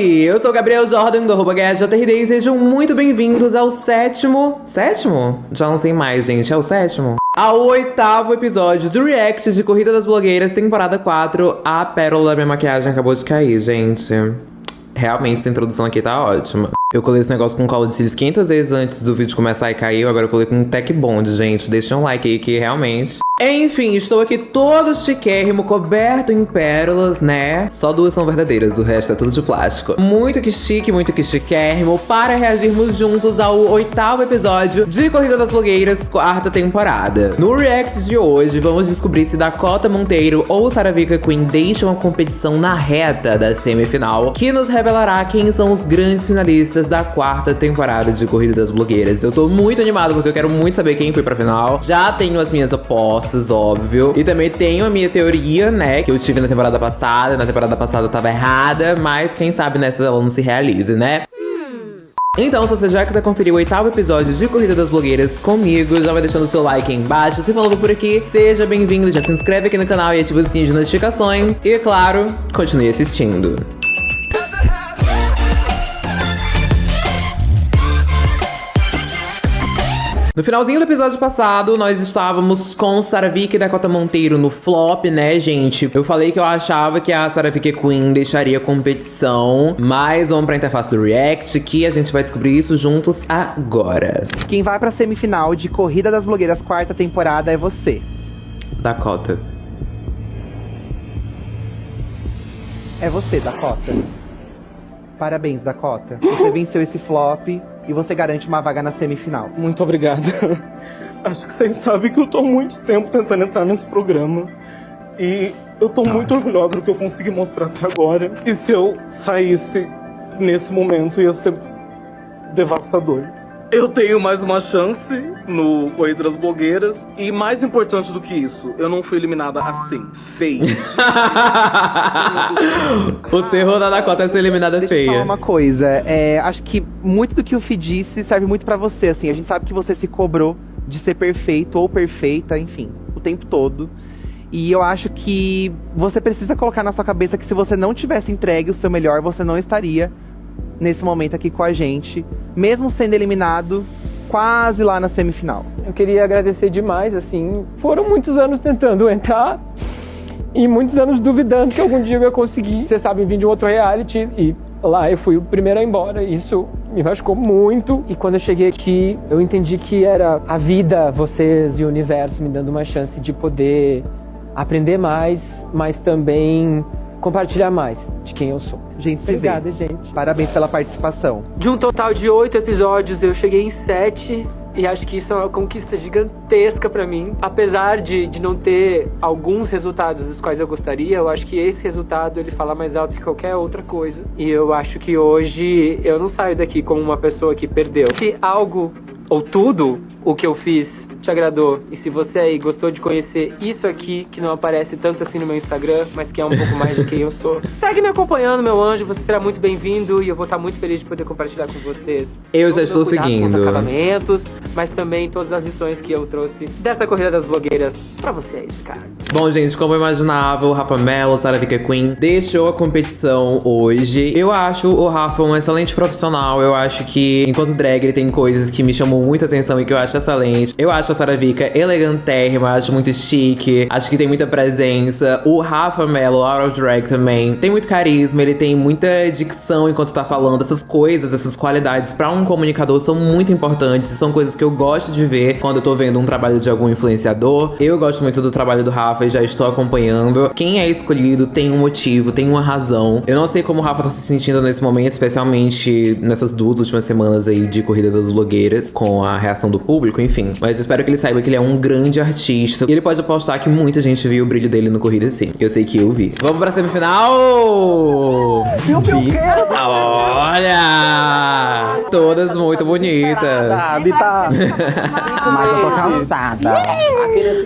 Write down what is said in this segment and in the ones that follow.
Oi, eu sou o Gabriel Jordan do arroba GajaJRD e sejam muito bem-vindos ao sétimo... Sétimo? Já não sei mais, gente, é o sétimo? Ao oitavo episódio do React de Corrida das Blogueiras, temporada 4. A pérola da minha maquiagem acabou de cair, gente. Realmente, essa introdução aqui tá ótima. Eu colei esse negócio com cola de cílios 500 vezes antes do vídeo começar e caiu. Agora eu colei com um Tech Bond, gente. Deixa um like aí que realmente... Enfim, estou aqui todo chiquérrimo, coberto em pérolas, né? Só duas são verdadeiras, o resto é tudo de plástico. Muito que chique, muito que chiquérrimo, para reagirmos juntos ao oitavo episódio de Corrida das Blogueiras, quarta temporada. No react de hoje, vamos descobrir se Dakota Monteiro ou Saravika Queen deixam a competição na reta da semifinal, que nos revelará quem são os grandes finalistas da quarta temporada de Corrida das Blogueiras. Eu tô muito animado porque eu quero muito saber quem foi pra final. Já tenho as minhas apostas óbvio. E também tenho a minha teoria, né, que eu tive na temporada passada. Na temporada passada tava errada, mas quem sabe nessa ela não se realize, né? Então, se você já quiser conferir o oitavo episódio de Corrida das Blogueiras comigo, já vai deixando seu like aí embaixo. Se falou por aqui, seja bem-vindo, já se inscreve aqui no canal e ativa o sininho de notificações. E, claro, continue assistindo. No finalzinho do episódio passado, nós estávamos com Saravik e Dakota Monteiro no flop, né, gente? Eu falei que eu achava que a Saravik Queen deixaria a competição, mas vamos pra interface do React, que a gente vai descobrir isso juntos agora. Quem vai pra semifinal de Corrida das Blogueiras quarta temporada é você. Dakota. É você, Dakota. Parabéns, Dakota. Você venceu esse flop e você garante uma vaga na semifinal. Muito obrigado. Acho que vocês sabem que eu tô há muito tempo tentando entrar nesse programa. E eu tô muito orgulhosa do que eu consegui mostrar até agora. E se eu saísse nesse momento ia ser devastador. Eu tenho mais uma chance no Corrida das Blogueiras. E mais importante do que isso, eu não fui eliminada assim, feio. o terror da Dakota é ser eliminada Deixa eu feia. falar uma coisa, é, acho que muito do que o Fih disse serve muito pra você, assim. A gente sabe que você se cobrou de ser perfeito ou perfeita, enfim, o tempo todo. E eu acho que você precisa colocar na sua cabeça que se você não tivesse entregue o seu melhor, você não estaria nesse momento aqui com a gente, mesmo sendo eliminado quase lá na semifinal. Eu queria agradecer demais, assim, foram muitos anos tentando entrar e muitos anos duvidando que algum dia eu ia conseguir. Vocês sabem, vim de um outro reality e lá eu fui o primeiro a ir embora. Isso me machucou muito. E quando eu cheguei aqui, eu entendi que era a vida, vocês e o universo me dando uma chance de poder aprender mais, mas também compartilhar mais de quem eu sou. Gente, se Obrigada, vê. gente. Parabéns pela participação. De um total de oito episódios, eu cheguei em sete. E acho que isso é uma conquista gigantesca pra mim. Apesar de, de não ter alguns resultados dos quais eu gostaria, eu acho que esse resultado ele fala mais alto que qualquer outra coisa. E eu acho que hoje eu não saio daqui como uma pessoa que perdeu. Se algo ou tudo o que eu fiz te agradou e se você aí gostou de conhecer isso aqui que não aparece tanto assim no meu Instagram, mas que é um pouco mais de quem eu sou, segue me acompanhando, meu anjo. Você será muito bem-vindo e eu vou estar muito feliz de poder compartilhar com vocês. Eu já estou cuidado Com os seguindo. acabamentos, mas também todas as lições que eu trouxe dessa corrida das blogueiras pra vocês de casa. Bom, gente, como eu imaginava, o Rafa Mello, Sarah Vika Queen, deixou a competição hoje. Eu acho o Rafa um excelente profissional. Eu acho que, enquanto drag, ele tem coisas que me chamam muita atenção e que eu acho excelente. Eu acho a Sarah Vika elegantérrima, acho muito chique, acho que tem muita presença. O Rafa Mello, out of drag também, tem muito carisma, ele tem muita dicção enquanto tá falando. Essas coisas, essas qualidades pra um comunicador são muito importantes e são coisas que eu gosto de ver quando eu tô vendo um trabalho de algum influenciador. Eu gosto muito do trabalho do Rafa e já estou acompanhando. Quem é escolhido tem um motivo, tem uma razão. Eu não sei como o Rafa tá se sentindo nesse momento, especialmente nessas duas últimas semanas aí de Corrida das Blogueiras, com a reação do público, enfim. Mas eu espero que ele saiba que ele é um grande artista. E ele pode apostar que muita gente viu o brilho dele no Corrida sim. Eu sei que eu vi. Vamos pra semifinal! Meu, meu, quero! Olha! Todas muito bonitas. Tá? Mas eu tô cansada.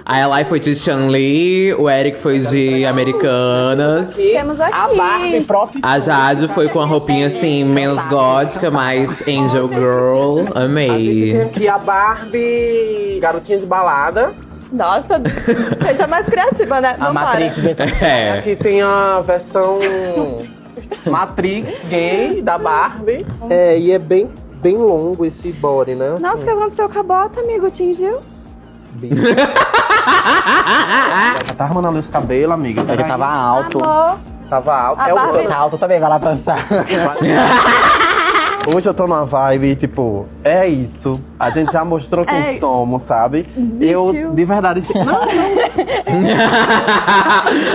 A Eli foi de Chanli, o Eric foi de Americanas. Temos aqui. A Barbie profissional. A Jade foi com a roupinha assim, menos gótica, mais Angel Girl. Amei. Aqui a Barbie, garotinha de balada. Nossa, seja mais criativa, né? A Não Matrix É. Aqui tem a versão Matrix gay da Barbie. É, e é bem, bem longo esse body, né? Nossa, o que aconteceu com a bota, amigo? Tingiu? Já tá arrumando ali os cabelos, amiga. Ele tava alto. Amor, Tava alto. A É o Barbie- Tá alto também, vai lá pranchar. Hoje eu tô numa vibe, tipo, é isso. A gente já mostrou quem É. somos, sabe? Eu, de verdade, assim, não,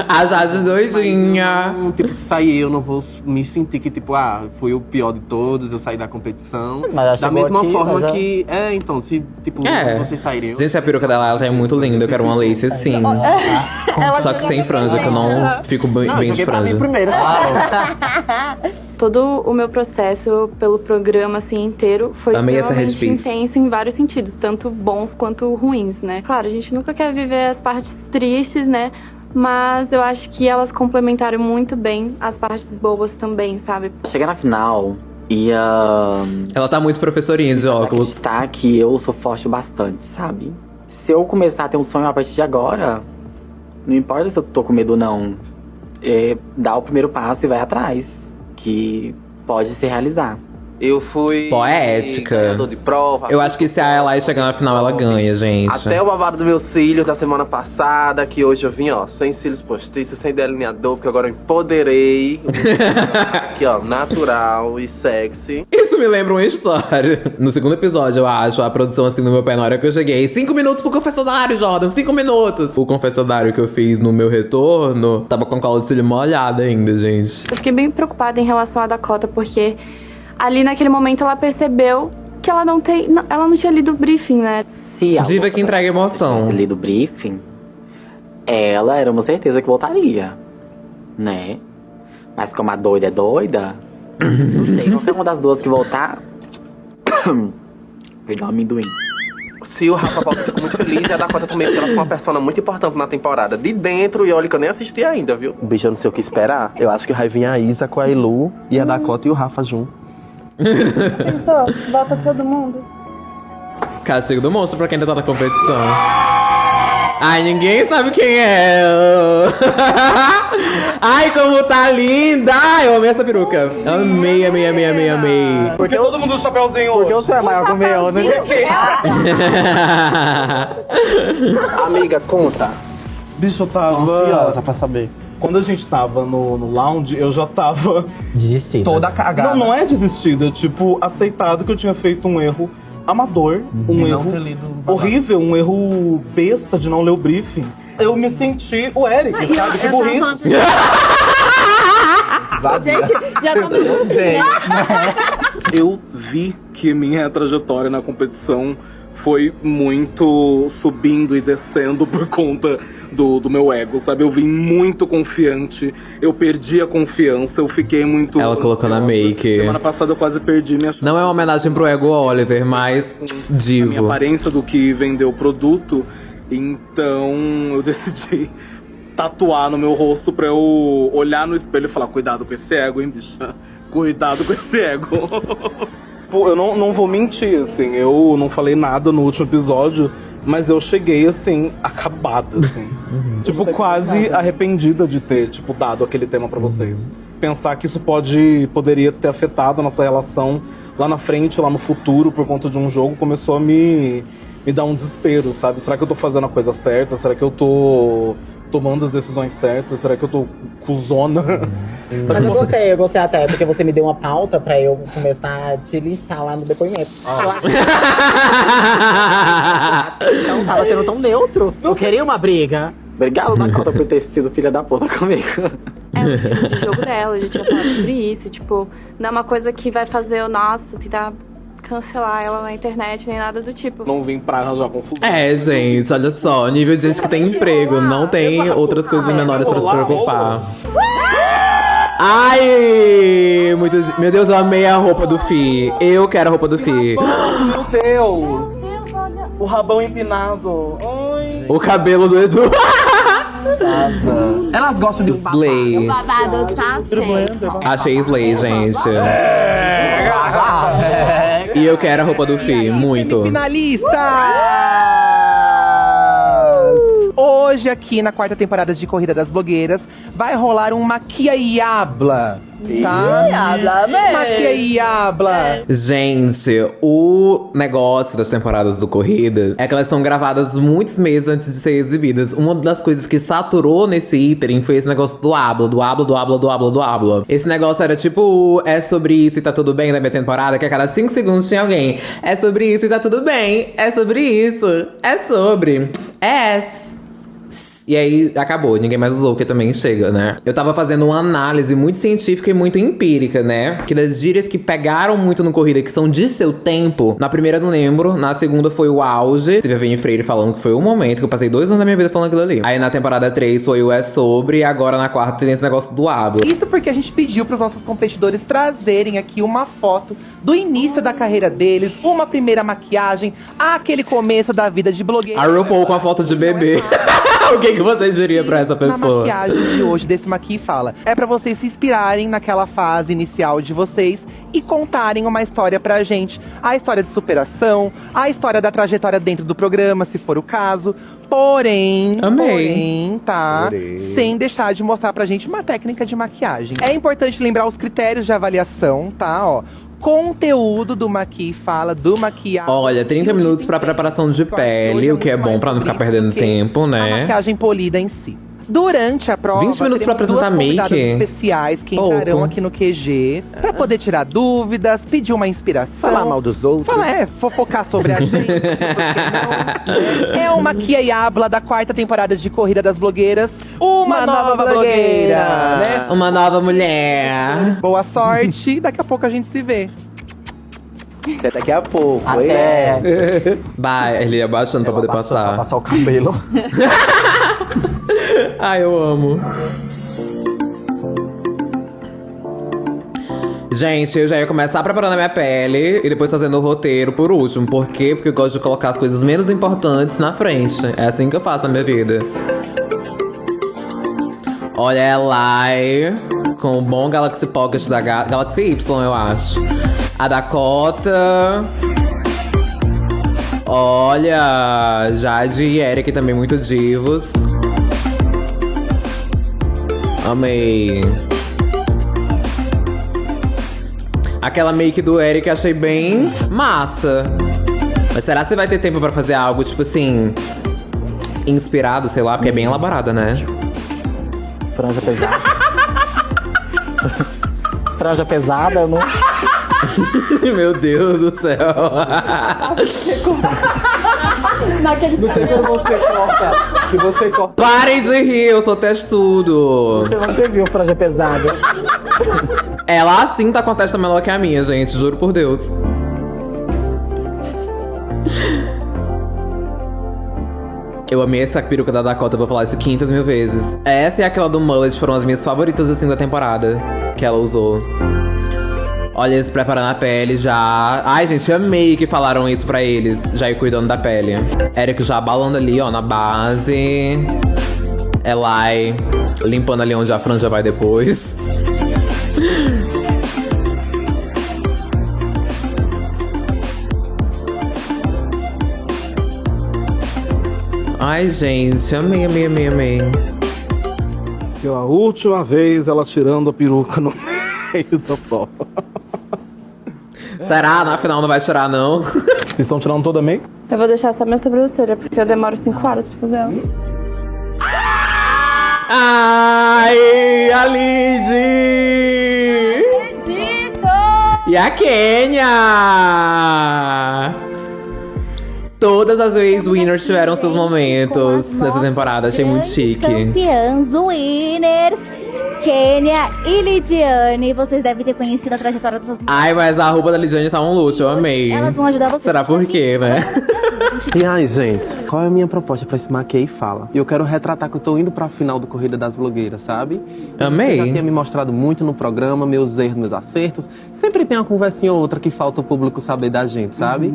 A Jade doidinha. não, tipo, se sair eu não vou me sentir que, tipo, ah, fui o pior de todos, eu saí da competição. Mas da mesma aqui, forma já- que, é, então, se, tipo, É. vocês saírem. eu- Gente, a peruca dela ela tá muito linda. Eu quero uma lace assim. Só que sem franja, que eu não fico bem, Não, bem de joguei pra mim franja. primeiro, sabe? todo o meu processo pelo programa assim inteiro foi Amei essa extremamente intenso em vários sentidos, tanto bons quanto ruins, né? Claro, a gente nunca quer viver as partes tristes, né? Mas eu acho que elas complementaram muito bem as partes boas também, sabe? Cheguei na final e ah, Ela tá muito professorinha de óculos. acreditar que eu sou forte o bastante, sabe? Se eu começar a ter um sonho a partir de agora, não importa se eu tô com medo ou não, é, dá o primeiro passo e vai atrás, que pode se realizar. Eu fui. Poética. de prova. Eu acho que se a Eli chegar na final, ela ganha, gente. Até o babado dos meus cílios da semana passada, que hoje eu vim, ó, sem cílios postiços, sem delineador, porque agora eu empoderei. Aqui, ó, natural e sexy. Isso me lembra uma história. No segundo episódio, eu acho, a produção assim no meu pé na hora que eu cheguei. Cinco minutos pro confessionário, Jordan, cinco minutos. O confessionário que eu fiz no meu retorno tava com a cola de cílio molhada ainda, gente. Eu fiquei bem preocupada em relação à Dakota, porque ali naquele momento ela percebeu que ela não tem. não- Ela não tinha lido o briefing, né? Se a Diva louca que entrega emoção. tivesse lido o briefing, ela era uma certeza que voltaria, né? Mas como a doida é doida, não sei, qualquer uma das duas que voltar. Perdão, amendoim. Se o Rafa volta, eu fico muito feliz. E a Dakota também, porque ela foi uma persona muito importante na temporada. De dentro, e olha que eu nem assisti ainda, viu? Bicho, eu não sei o que esperar. Eu acho que vai vir a Isa com a Elu e a Dakota e o Rafa junto. Pensou? Volta todo mundo. Castigo do monstro pra quem ainda tá na competição. Ai, ninguém sabe quem é. Ai, como tá linda! Ai, eu amei essa peruca. Amei, amei, amei, amei, amei. Porque todo mundo usa chapéuzinho hoje. você é maior que o meu, né? Amiga, conta. Bicho, eu Tô tava. ansiosa pra saber. Quando a gente tava no, no lounge, eu já tava. Desistido. Toda cagada. Não, não é desistido, é tipo, aceitado que eu tinha feito um erro amador, um não erro ter lido o babado. horrível, um erro besta de não ler o briefing. Eu me senti o Eric, sabe? Que burrice. Gente, já não Eu vi que minha trajetória na competição foi muito subindo e descendo por conta do, do meu ego, sabe? Eu vim muito confiante, eu perdi a confiança, eu fiquei muito. Ela colocou na ansiosa. make. Semana passada eu quase perdi minha chance. Não é uma homenagem pro Ego Oliver, mas a minha divo. aparência do que vendeu o produto, então eu decidi tatuar no meu rosto pra eu olhar no espelho e falar: cuidado com esse ego, hein, bicha? Cuidado com esse ego. Pô, eu não, não vou mentir, assim, eu não falei nada no último episódio, mas eu cheguei, assim, acabada, assim. tipo, quase arrependida de ter, tipo, dado aquele tema pra vocês. Pensar que isso pode, poderia ter afetado a nossa relação lá na frente, lá no futuro, por conta de um jogo, começou a me, me dar um desespero, sabe? Será que eu tô fazendo a coisa certa? Será que eu tô tomando as decisões certas? Será que eu tô cuzona? Mas eu gostei, eu gostei até, porque você me deu uma pauta pra eu começar a te lixar lá no depoimento. Não tava sendo tão neutro. Eu queria uma briga. Obrigado, Dakota, por ter sido filha da puta comigo. É o estilo de jogo dela, a gente já falou sobre isso. Tipo, não é uma coisa que vai fazer eu, nossa, tentar cancelar ela na internet, nem nada do tipo. não vim pra arranjar confusão. É, gente, olha só, nível de gente que tem emprego, não tem outras coisas menores pra se preocupar. Ai, muito, meu Deus, eu amei a roupa do Fi. Eu quero a roupa do Fi. Meu Deus! O rabão empinado. O cabelo do Edu. Elas gostam de um babado. Slay. Babado tá feio. Achei Slay, gente. E eu quero a roupa do Fi, muito. Finalistas! Hoje aqui na quarta temporada de Corrida das Blogueiras vai rolar um Maquia e Habla. Tá? Maquia e Habla. Gente, o negócio das temporadas do Corrida é que elas são gravadas muitos meses antes de ser exibidas. Uma das coisas que saturou nesse iterim foi esse negócio do habla, do habla, do habla, do habla, do habla. Esse negócio era tipo, é sobre isso e tá tudo bem na minha temporada, que a cada cinco segundos tinha alguém. É sobre isso e tá tudo bem. É sobre isso. É sobre. É. E aí acabou, ninguém mais usou, porque também chega, né? Eu tava fazendo uma análise muito científica e muito empírica, né? Que das gírias que pegaram muito no corrida, que são de seu tempo. Na primeira eu não lembro, na segunda foi o auge. Teve a Vini Freire falando que foi o momento, que eu passei dois anos da minha vida falando aquilo ali. Aí na temporada 3 foi o É Sobre, e agora na quarta tem esse negócio do habla. Isso porque a gente pediu para os nossos competidores trazerem aqui uma foto do início da carreira deles, uma primeira maquiagem, aquele começo da vida de blogueiro. A RuPaul com a foto de bebê. o que, que você diria pra essa Na pessoa? maquiagem de hoje desse Maqui Fala. É pra vocês se inspirarem naquela fase inicial de vocês e contarem uma história pra gente. A história de superação, a história da trajetória dentro do programa, se for o caso. Porém, Amei. porém, tá? Porém. Sem deixar de mostrar pra gente uma técnica de maquiagem. É importante lembrar os critérios de avaliação, tá? Ó, conteúdo do Maqui Fala, do maquiagem. Olha, 30 minutos pra preparação de pele, o que é bom pra não ficar perdendo tempo, A né? maquiagem polida em si. Durante a prova, 20 minutos pra duas apresentar make? especiais que Pouco. entrarão aqui no QG pra poder tirar dúvidas, pedir uma inspiração. Falar mal dos outros. Fala, é, fofocar sobre a gente. É uma Kia e Habla da quarta temporada de Corrida das Blogueiras. Uma, nova, blogueira, né? Uma nova mulher. Boa sorte, daqui a pouco a gente se vê. Até daqui a pouco. Até. Vai, ele ia abaixando pra poder Pra passar. passar o cabelo. Ai, eu amo. Gente, eu já ia começar preparando a minha pele e depois fazendo o roteiro por último. Por quê? Porque eu gosto de colocar as coisas menos importantes na frente. É assim que eu faço na minha vida. Olha ela aí, com o bom Galaxy Pocket da Ga Galaxy Y, eu acho. A Dakota. Olha, Jade e Eric também muito divos. Amei. Aquela make do Eric achei bem massa. Mas será que você vai ter tempo pra fazer algo, tipo assim, inspirado, sei lá, porque é bem elaborada, né? Franja pesada. Franja pesada, não. Meu Deus do céu. Não tem quando você corta. Que você corta. Parem de rir, eu sou testudo. Você viu franja pesada? Ela assim tá com a testa menor que a minha, gente, juro por Deus. Eu amei essa peruca da Dakota, vou falar isso 500 mil vezes. Essa e aquela do Mullet foram as minhas favoritas, assim, da temporada que ela usou. Olha, eles preparando a pele já. Ai, gente, amei que falaram isso pra eles, já ir cuidando da pele. Eric já abalando ali, ó, na base. Elai limpando ali onde a franja vai depois. Ai, gente, amei, amei, amei, amei. Pela última vez, ela tirando a peruca no meio da prova. Será? Na final não vai tirar, não? Vocês estão tirando toda a make? Eu vou deixar só minha sobrancelha, porque eu demoro 5 horas pra fazer ela. Ai, a Lid! E a Kenya! Todas as vezes winners tiveram seus momentos nessa temporada, achei muito chique. Campeãs winners, Kênia e Lidiane. Vocês devem ter conhecido a trajetória dessas Ai, mas a roupa da Lidiane tá um luxo, eu amei. Elas vão ajudar vocês. Será por quê, né? E aí, gente, qual é a minha proposta pra esse Maquei Fala? Eu quero retratar que eu tô indo pra final do Corrida das Blogueiras, sabe? Amei. Eu já tinha me mostrado muito no programa, meus erros, meus acertos. Sempre tem uma conversinha ou outra que falta o público saber da gente, sabe?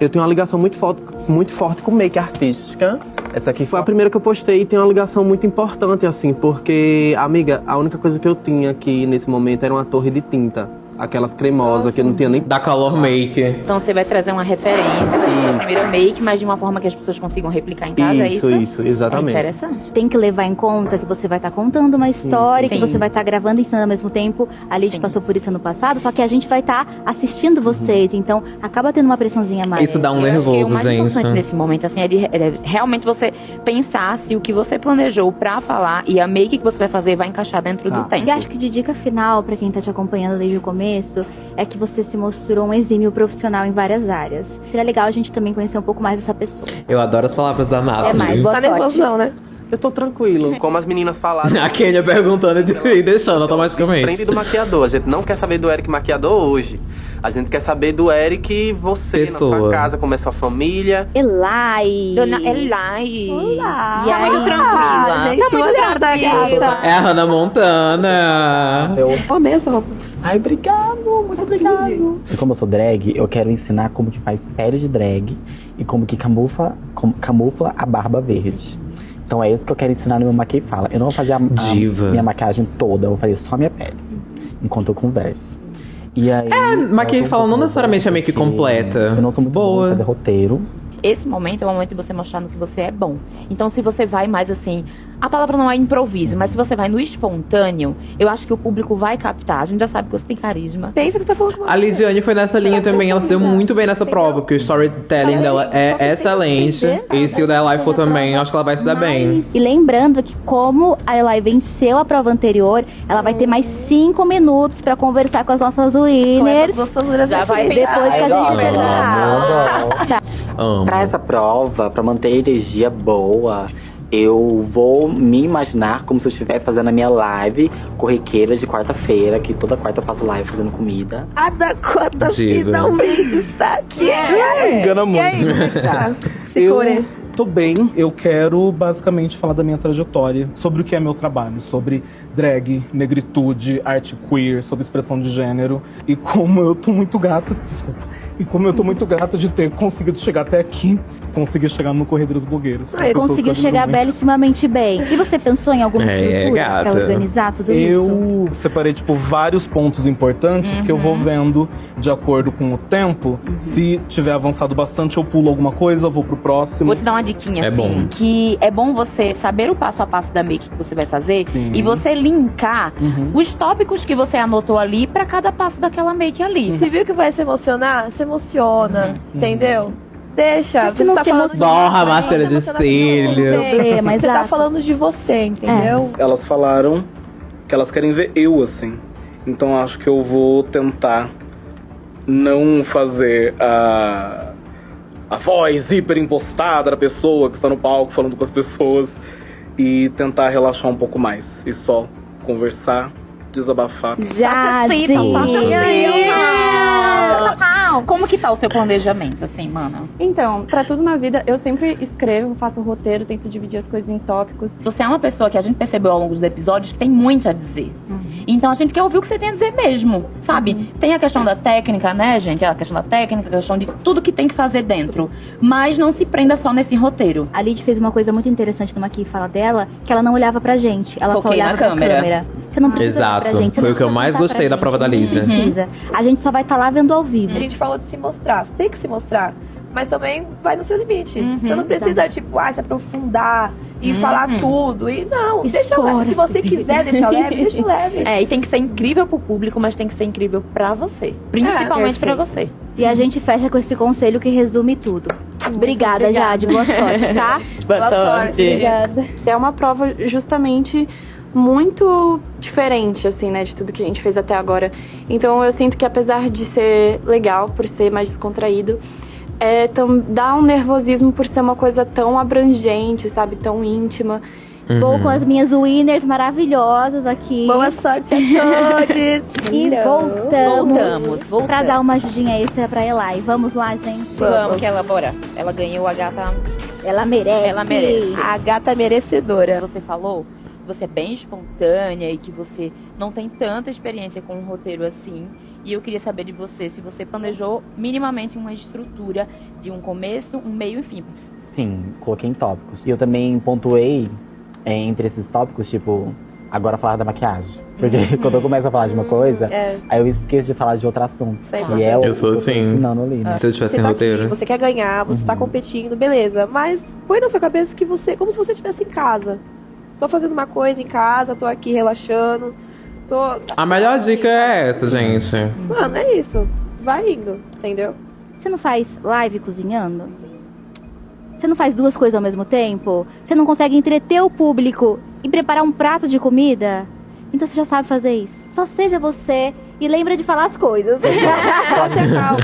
Eu tenho uma ligação muito forte, muito forte com make artística. Essa aqui foi a primeira que eu postei e tem uma ligação muito importante, assim, porque, amiga, a única coisa que eu tinha aqui nesse momento era uma torre de tinta. Aquelas cremosas que não tinha nem. Da Color Make. Então você vai trazer uma referência, vai ser a primeira make, mas de uma forma que as pessoas consigam replicar em casa, é Isso, isso? isso, exatamente. É interessante. Tem que levar em conta que você vai estar contando uma história, Sim. que você vai estar gravando e ensinando ao mesmo tempo. A Lid passou por isso ano passado, só que a gente vai estar assistindo vocês, então acaba tendo uma pressãozinha mais. Isso dá um Eu acho que o nervoso, mais gente. importante nesse momento, assim, é, de, é realmente você pensar se o que você planejou pra falar e a make que você vai fazer vai encaixar dentro Tá. do tempo. E acho que de dica final, pra quem tá te acompanhando desde o começo, é que você se mostrou um exímio profissional em várias áreas. Seria legal a gente também conhecer um pouco mais dessa pessoa. Eu adoro as palavras da É Nathalie. mais, boa Tá sorte. nervoso não, né? Eu tô tranquilo, como as meninas falaram. A Kenya perguntando e deixando automaticamente. Prende do maquiador. A gente não quer saber do Eric maquiador hoje. A gente quer saber do Eric você, na Pessoa. sua casa, como é sua família. Elai. Dona Elai. Olá. Tá muito tranquila. gente, tá muito tranquila. gata. É a Hannah Montana. Eu... Amei essa roupa. Ai, obrigado, muito obrigado. E como eu sou drag, eu quero ensinar como que faz pele de drag e como que camufla, com- camufla a barba verde. Então é isso que eu quero ensinar no meu Maqui Fala. Eu não vou fazer a, a minha maquiagem toda, eu vou fazer só a minha pele, enquanto eu converso. E aí, É, Maqui eu tô um Fala não necessariamente é meio que completa. Eu não sou muito boa Boa. em fazer roteiro. Esse momento é o momento de você mostrar no que você é bom. Então, se você vai mais assim. A palavra não é improviso, mas se você vai no espontâneo, eu acho que o público vai captar. A gente já sabe que você tem carisma. Pensa que você tá falando com A Lidiane foi nessa linha também, ela se deu muito bem nessa prova, porque o storytelling dela é excelente. E se o da Eli for também, eu acho que ela vai se dar bem. E lembrando que como a Elai venceu a prova anterior, ela vai ter mais cinco minutos pra conversar com as nossas winners. Já vai depois que a gente terminar. Tá. Pra essa prova, pra manter a energia boa, eu vou me imaginar como se eu estivesse fazendo a minha live corriqueira de quarta-feira, que toda quarta eu faço live fazendo comida. A Dakota Diva. finalmente está aqui. Me engana muito. E aí, é tá? Segure. Eu tô bem. Eu quero basicamente falar da minha trajetória, sobre o que é meu trabalho, sobre drag, negritude, arte queer, sobre expressão de gênero e como eu tô muito grata, desculpa. E como eu tô muito grata de ter conseguido chegar até aqui, conseguir chegar no Correio das Blogueiras. com pessoas que Conseguiu eu chegar muito. belíssimamente bem. E você pensou em alguma É, estrutura organizar tudo isso? Eu separei, tipo, vários pontos importantes que eu vou vendo de acordo com o tempo. Se tiver avançado bastante, eu pulo alguma coisa, vou pro próximo. Vou te dar uma diquinha É assim, bom. que é bom você saber o passo a passo da make que você vai fazer Sim. e você linkar Uhum. os tópicos que você anotou ali pra cada passo daquela make ali. Você viu que vai se emocionar? Se emociona, entendeu? Deixa. Mas se Você não tá falando de Borra a máscara de com você. Você tá exato. falando de você, entendeu? Elas falaram que elas querem ver eu assim. Então acho que eu vou tentar não fazer a a voz hiper impostada da pessoa que está no palco falando com as pessoas e tentar relaxar um pouco mais e só conversar, desabafar. Já, sinta. Como que tá o seu planejamento, assim, mana? Então, pra tudo na vida, eu sempre escrevo, faço um roteiro, tento dividir as coisas em tópicos. Você é uma pessoa que a gente percebeu ao longo dos episódios que tem muito a dizer. Então a gente quer ouvir o que você tem a dizer mesmo, sabe? Tem a questão da técnica, né, gente? A questão da técnica, a questão de tudo que tem que fazer dentro. Mas não se prenda só nesse roteiro. A Lid fez uma coisa muito interessante numa aqui fala dela, que ela não olhava pra gente, ela só Foquei na olhava pra câmera. Você não precisa Exato. pra gente. você Foi não o que eu mais gostei da prova da não Lídia. precisa. A gente só vai estar lá vendo ao vivo. A gente falou de se mostrar. Você tem que se mostrar. Mas também vai no seu limite. Uhum, você não precisa, tipo, ah, se aprofundar e falar tudo. E não, deixa leve. Se você quiser deixar leve, deixa leve. É, e tem que ser incrível pro público, mas tem que ser incrível pra você. Principalmente pra você. E a gente fecha com esse conselho que resume tudo. Obrigada, obrigada. Jade. Boa sorte, tá? Boa, sorte. Obrigada. É uma prova justamente muito diferente, assim, né, de tudo que a gente fez até agora. Então eu sinto que apesar de ser legal, por ser mais descontraído, é, tam, dá um nervosismo por ser uma coisa tão abrangente, sabe, tão íntima. Vou com as minhas winners maravilhosas aqui. Boa sorte a todos. E voltamos, Voltamos, voltamos. pra dar uma ajudinha extra pra Elai. Vamos lá, gente. Vamos que ela, bora. Ela ganhou a gata. Ela merece. Ela merece. A gata merecedora. Você falou você é bem espontânea e que você não tem tanta experiência com um roteiro assim. E eu queria saber de você se você planejou minimamente uma estrutura de um começo, um meio e fim. Sim, coloquei em tópicos. E eu também pontuei é, entre esses tópicos, tipo, agora falar da maquiagem. Porque quando eu começo a falar de uma coisa, É. aí eu esqueço de falar de outro assunto. Sei. que é o Eu sou assim. ensinando ali, né? Se eu tivesse Você em tá roteiro. aqui, você quer ganhar, você tá competindo, beleza. Mas põe na sua cabeça que você, como se você estivesse em casa. Tô fazendo uma coisa em casa, tô aqui relaxando. Tô. A melhor dica é essa, gente. Mano, é isso. Vai indo, entendeu? Você não faz live cozinhando? Você não faz duas coisas ao mesmo tempo? Você não consegue entreter o público e preparar um prato de comida? Então você já sabe fazer isso. Só seja você e lembra de falar as coisas. Só ser calmo.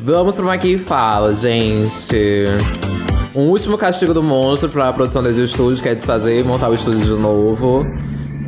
Vamos pro Maqui Fala, gente. Um último castigo do monstro pra produção desse estúdio, que é desfazer e montar o estúdio de novo.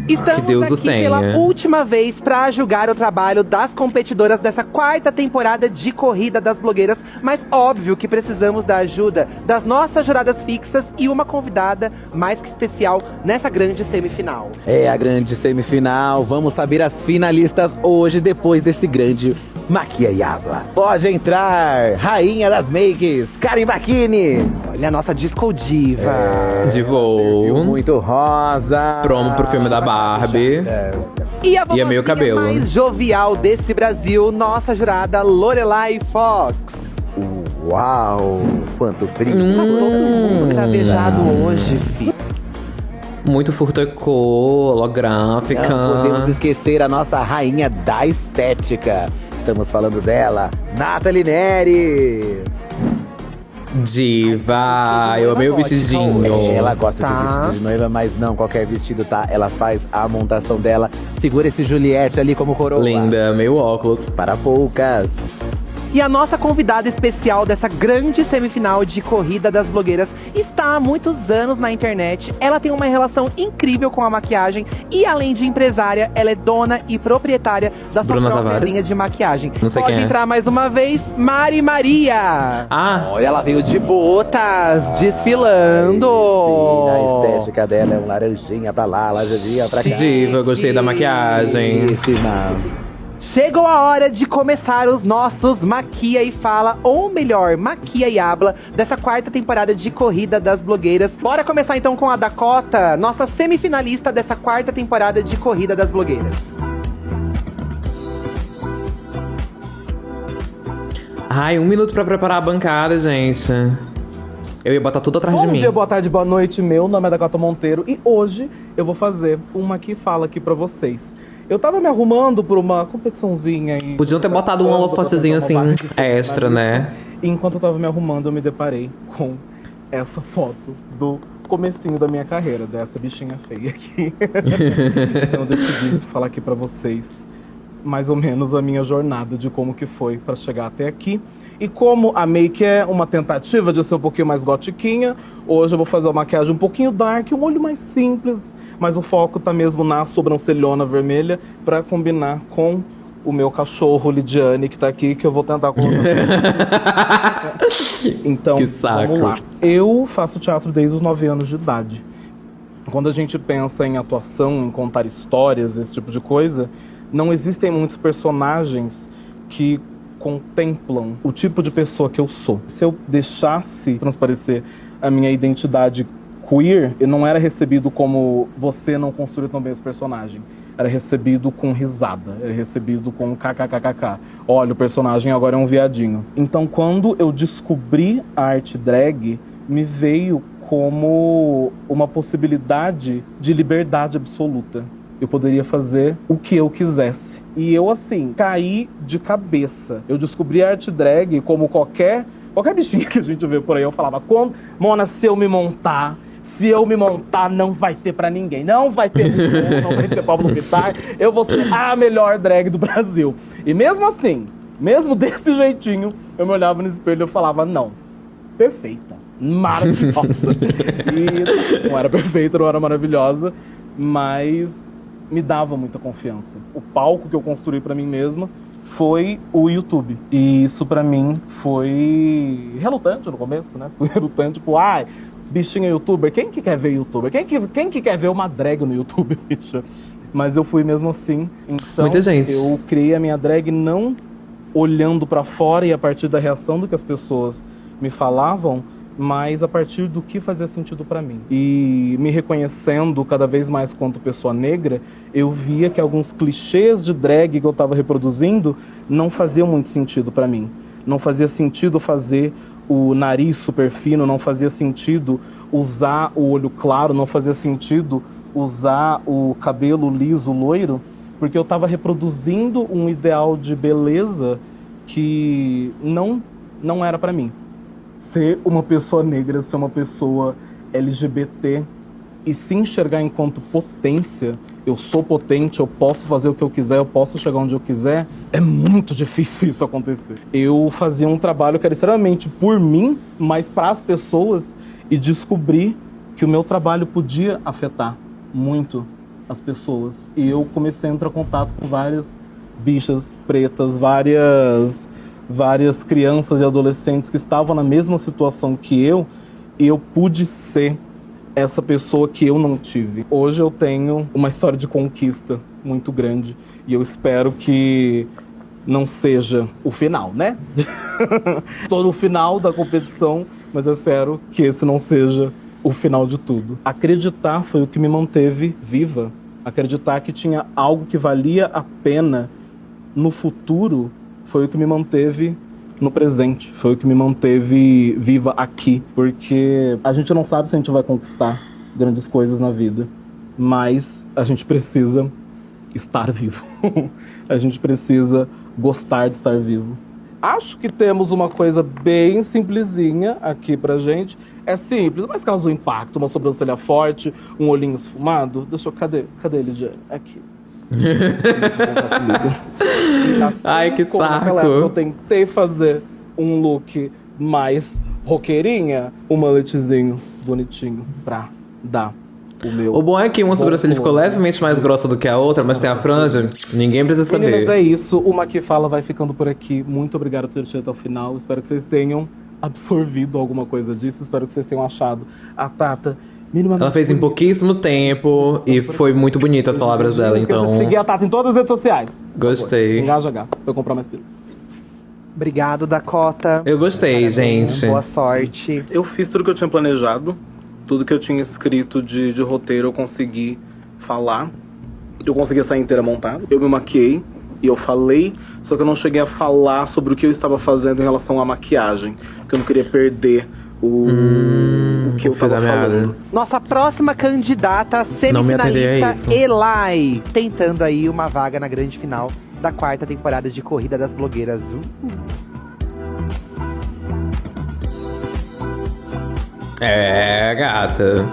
Estamos Que Deus aqui os tenha. pela última vez para julgar o trabalho das competidoras dessa quarta temporada de Corrida das Blogueiras, mas óbvio que precisamos da ajuda das nossas juradas fixas e uma convidada mais que especial nessa grande semifinal. É a grande semifinal. Vamos saber as finalistas hoje, depois desse grande Maquia e Habla. Pode entrar, rainha das makes, Karen Bakini. Olha a nossa disco diva. De voo. Muito rosa. Promo pro filme da Barbie. E a E é meio cabelo. mais jovial desse Brasil, nossa jurada Lorelai Fox. Uau, quanto brilho. Hum. Todo mundo cravejado hoje, fi. Muito furtacô, holográfica. Não podemos esquecer a nossa rainha da estética. Estamos falando dela, Nathalie Neri. Diva, eu amei o vestidinho. Ela gosta Tá. de vestido de noiva, mas não qualquer vestido, tá? Ela faz a montação dela. Segura esse Juliette ali como coroa. Linda, meio óculos. Para poucas. E a nossa convidada especial dessa grande semifinal de Corrida das Blogueiras está há muitos anos na internet. Ela tem uma relação incrível com a maquiagem e, além de empresária, ela é dona e proprietária da sua Bruna própria Tavares? linha de maquiagem. Não sei Pode quem é. entrar mais uma vez, Mari Maria. Ah, Olha, ela veio de botas, desfilando. Sim, a estética dela é um laranjinha pra lá, laranjinha pra cá. diva, eu gostei da maquiagem. Belíssima. Chegou a hora de começar os nossos Maquia e Fala, ou melhor, Maquia e Habla, dessa quarta temporada de Corrida das Blogueiras. Bora começar então com a Dakota, nossa semifinalista dessa quarta temporada de Corrida das Blogueiras. Ai, um minuto pra preparar a bancada, gente. Eu ia botar tudo atrás Bom de mim. dia, boa tarde, boa noite. Meu nome é Dakota Monteiro e hoje eu vou fazer uma que fala aqui pra vocês. Eu tava me arrumando por uma competiçãozinha e. Podiam ter botado um holofotezinho assim, extra, né? E enquanto eu tava me arrumando, eu me deparei com essa foto do comecinho da minha carreira, dessa bichinha feia aqui. então eu decidi falar aqui pra vocês mais ou menos a minha jornada de como que foi pra chegar até aqui. E como a make é uma tentativa de ser um pouquinho mais gotiquinha, hoje eu vou fazer uma maquiagem um pouquinho dark, um olho mais simples, mas o foco tá mesmo na sobrancelhona vermelha pra combinar com o meu cachorro Lidiane que tá aqui, que eu vou tentar colocar. então, Que saco. vamos lá. Eu faço teatro desde os 9 anos de idade. Quando a gente pensa em atuação, em contar histórias, esse tipo de coisa, não existem muitos personagens que contemplam o tipo de pessoa que eu sou. Se eu deixasse transparecer a minha identidade queer, não era recebido como você não construiu tão bem esse personagem. Era recebido com risada, era recebido com kkkk. Olha, o personagem agora é um viadinho. Então, quando eu descobri a arte drag, me veio como uma possibilidade de liberdade absoluta. Eu poderia fazer o que eu quisesse. E eu, assim, caí de cabeça. Eu descobri a arte drag como qualquer, qualquer bichinha que a gente vê por aí. Eu falava, quando, Mona, se eu me montar, se eu me montar, não vai ter pra ninguém. Não vai ter não vai ter Pablo Vittar. Eu vou ser a melhor drag do Brasil. E mesmo assim, mesmo desse jeitinho, eu me olhava no espelho e eu falava, não, perfeita, maravilhosa. e não era perfeita, não era maravilhosa, mas me dava muita confiança. O palco que eu construí pra mim mesma foi o YouTube. E isso pra mim foi relutante no começo, né? Foi relutante, tipo, ai, bichinha youtuber, quem que quer ver youtuber? Quem que, quem que quer ver uma drag no YouTube, bicha? Mas eu fui mesmo assim. Então, Muita gente. eu criei a minha drag não olhando pra fora e a partir da reação do que as pessoas me falavam, mas a partir do que fazia sentido pra mim. E me reconhecendo cada vez mais quanto pessoa negra, eu via que alguns clichês de drag que eu tava reproduzindo não faziam muito sentido pra mim. Não fazia sentido fazer o nariz super fino, não fazia sentido usar o olho claro, não fazia sentido usar o cabelo liso loiro, porque eu estava reproduzindo um ideal de beleza que não não era pra mim. Ser uma pessoa negra, ser uma pessoa LGBT e se enxergar enquanto potência, eu sou potente, eu posso fazer o que eu quiser, eu posso chegar onde eu quiser, é muito difícil isso acontecer. Eu fazia um trabalho que era extremamente por mim, mas para as pessoas e descobri que o meu trabalho podia afetar muito as pessoas. E eu comecei a entrar em contato com várias bichas pretas, várias várias crianças e adolescentes que estavam na mesma situação que eu, e eu pude ser essa pessoa que eu não tive. Hoje eu tenho uma história de conquista muito grande e eu espero que não seja o final, né? Tô no final da competição, mas eu espero que esse não seja o final de tudo. Acreditar foi o que me manteve viva. Acreditar que tinha algo que valia a pena no futuro foi o que me manteve no presente, foi o que me manteve viva aqui, porque a gente não sabe se a gente vai conquistar grandes coisas na vida, mas a gente precisa estar vivo. a gente precisa gostar de estar vivo. Acho que temos uma coisa bem simplesinha aqui pra gente. É simples, mas causou impacto. Uma sobrancelha forte, um olhinho esfumado. Deixa eu. Cadê? Cadê ele? Aqui. Assim Ai, que como naquela saco. época Eu tentei fazer um look mais roqueirinha, um maletezinho bonitinho pra dar o meu. O bom é que uma sobrancelha ficou levemente mais grossa do que a outra, mas tem a franja. Ninguém precisa Meninas, saber. é isso. O Maqui Fala vai ficando por aqui. Muito obrigado por ter chegado até o final. Espero que vocês tenham absorvido alguma coisa disso. Espero que vocês tenham achado a Tata Ela fez em pouquíssimo tempo e foi muito bonita as palavras dela, então. de seguir a Tata em todas as redes sociais. Gostei. Engaja H. Pra eu comprar mais pila. Obrigado, Dakota. Eu gostei, gente. Boa sorte. Eu fiz tudo que eu tinha planejado, tudo que eu tinha escrito de, de roteiro eu consegui falar. Eu consegui sair inteira montada. Eu me maquiei e eu falei, só que eu não cheguei a falar sobre o que eu estava fazendo em relação à maquiagem, porque eu não queria perder o, o que eu tava falando. Nossa próxima candidata semifinalista, Elai, tentando aí uma vaga na grande final da quarta temporada de Corrida das Blogueiras. Uh. É, gata.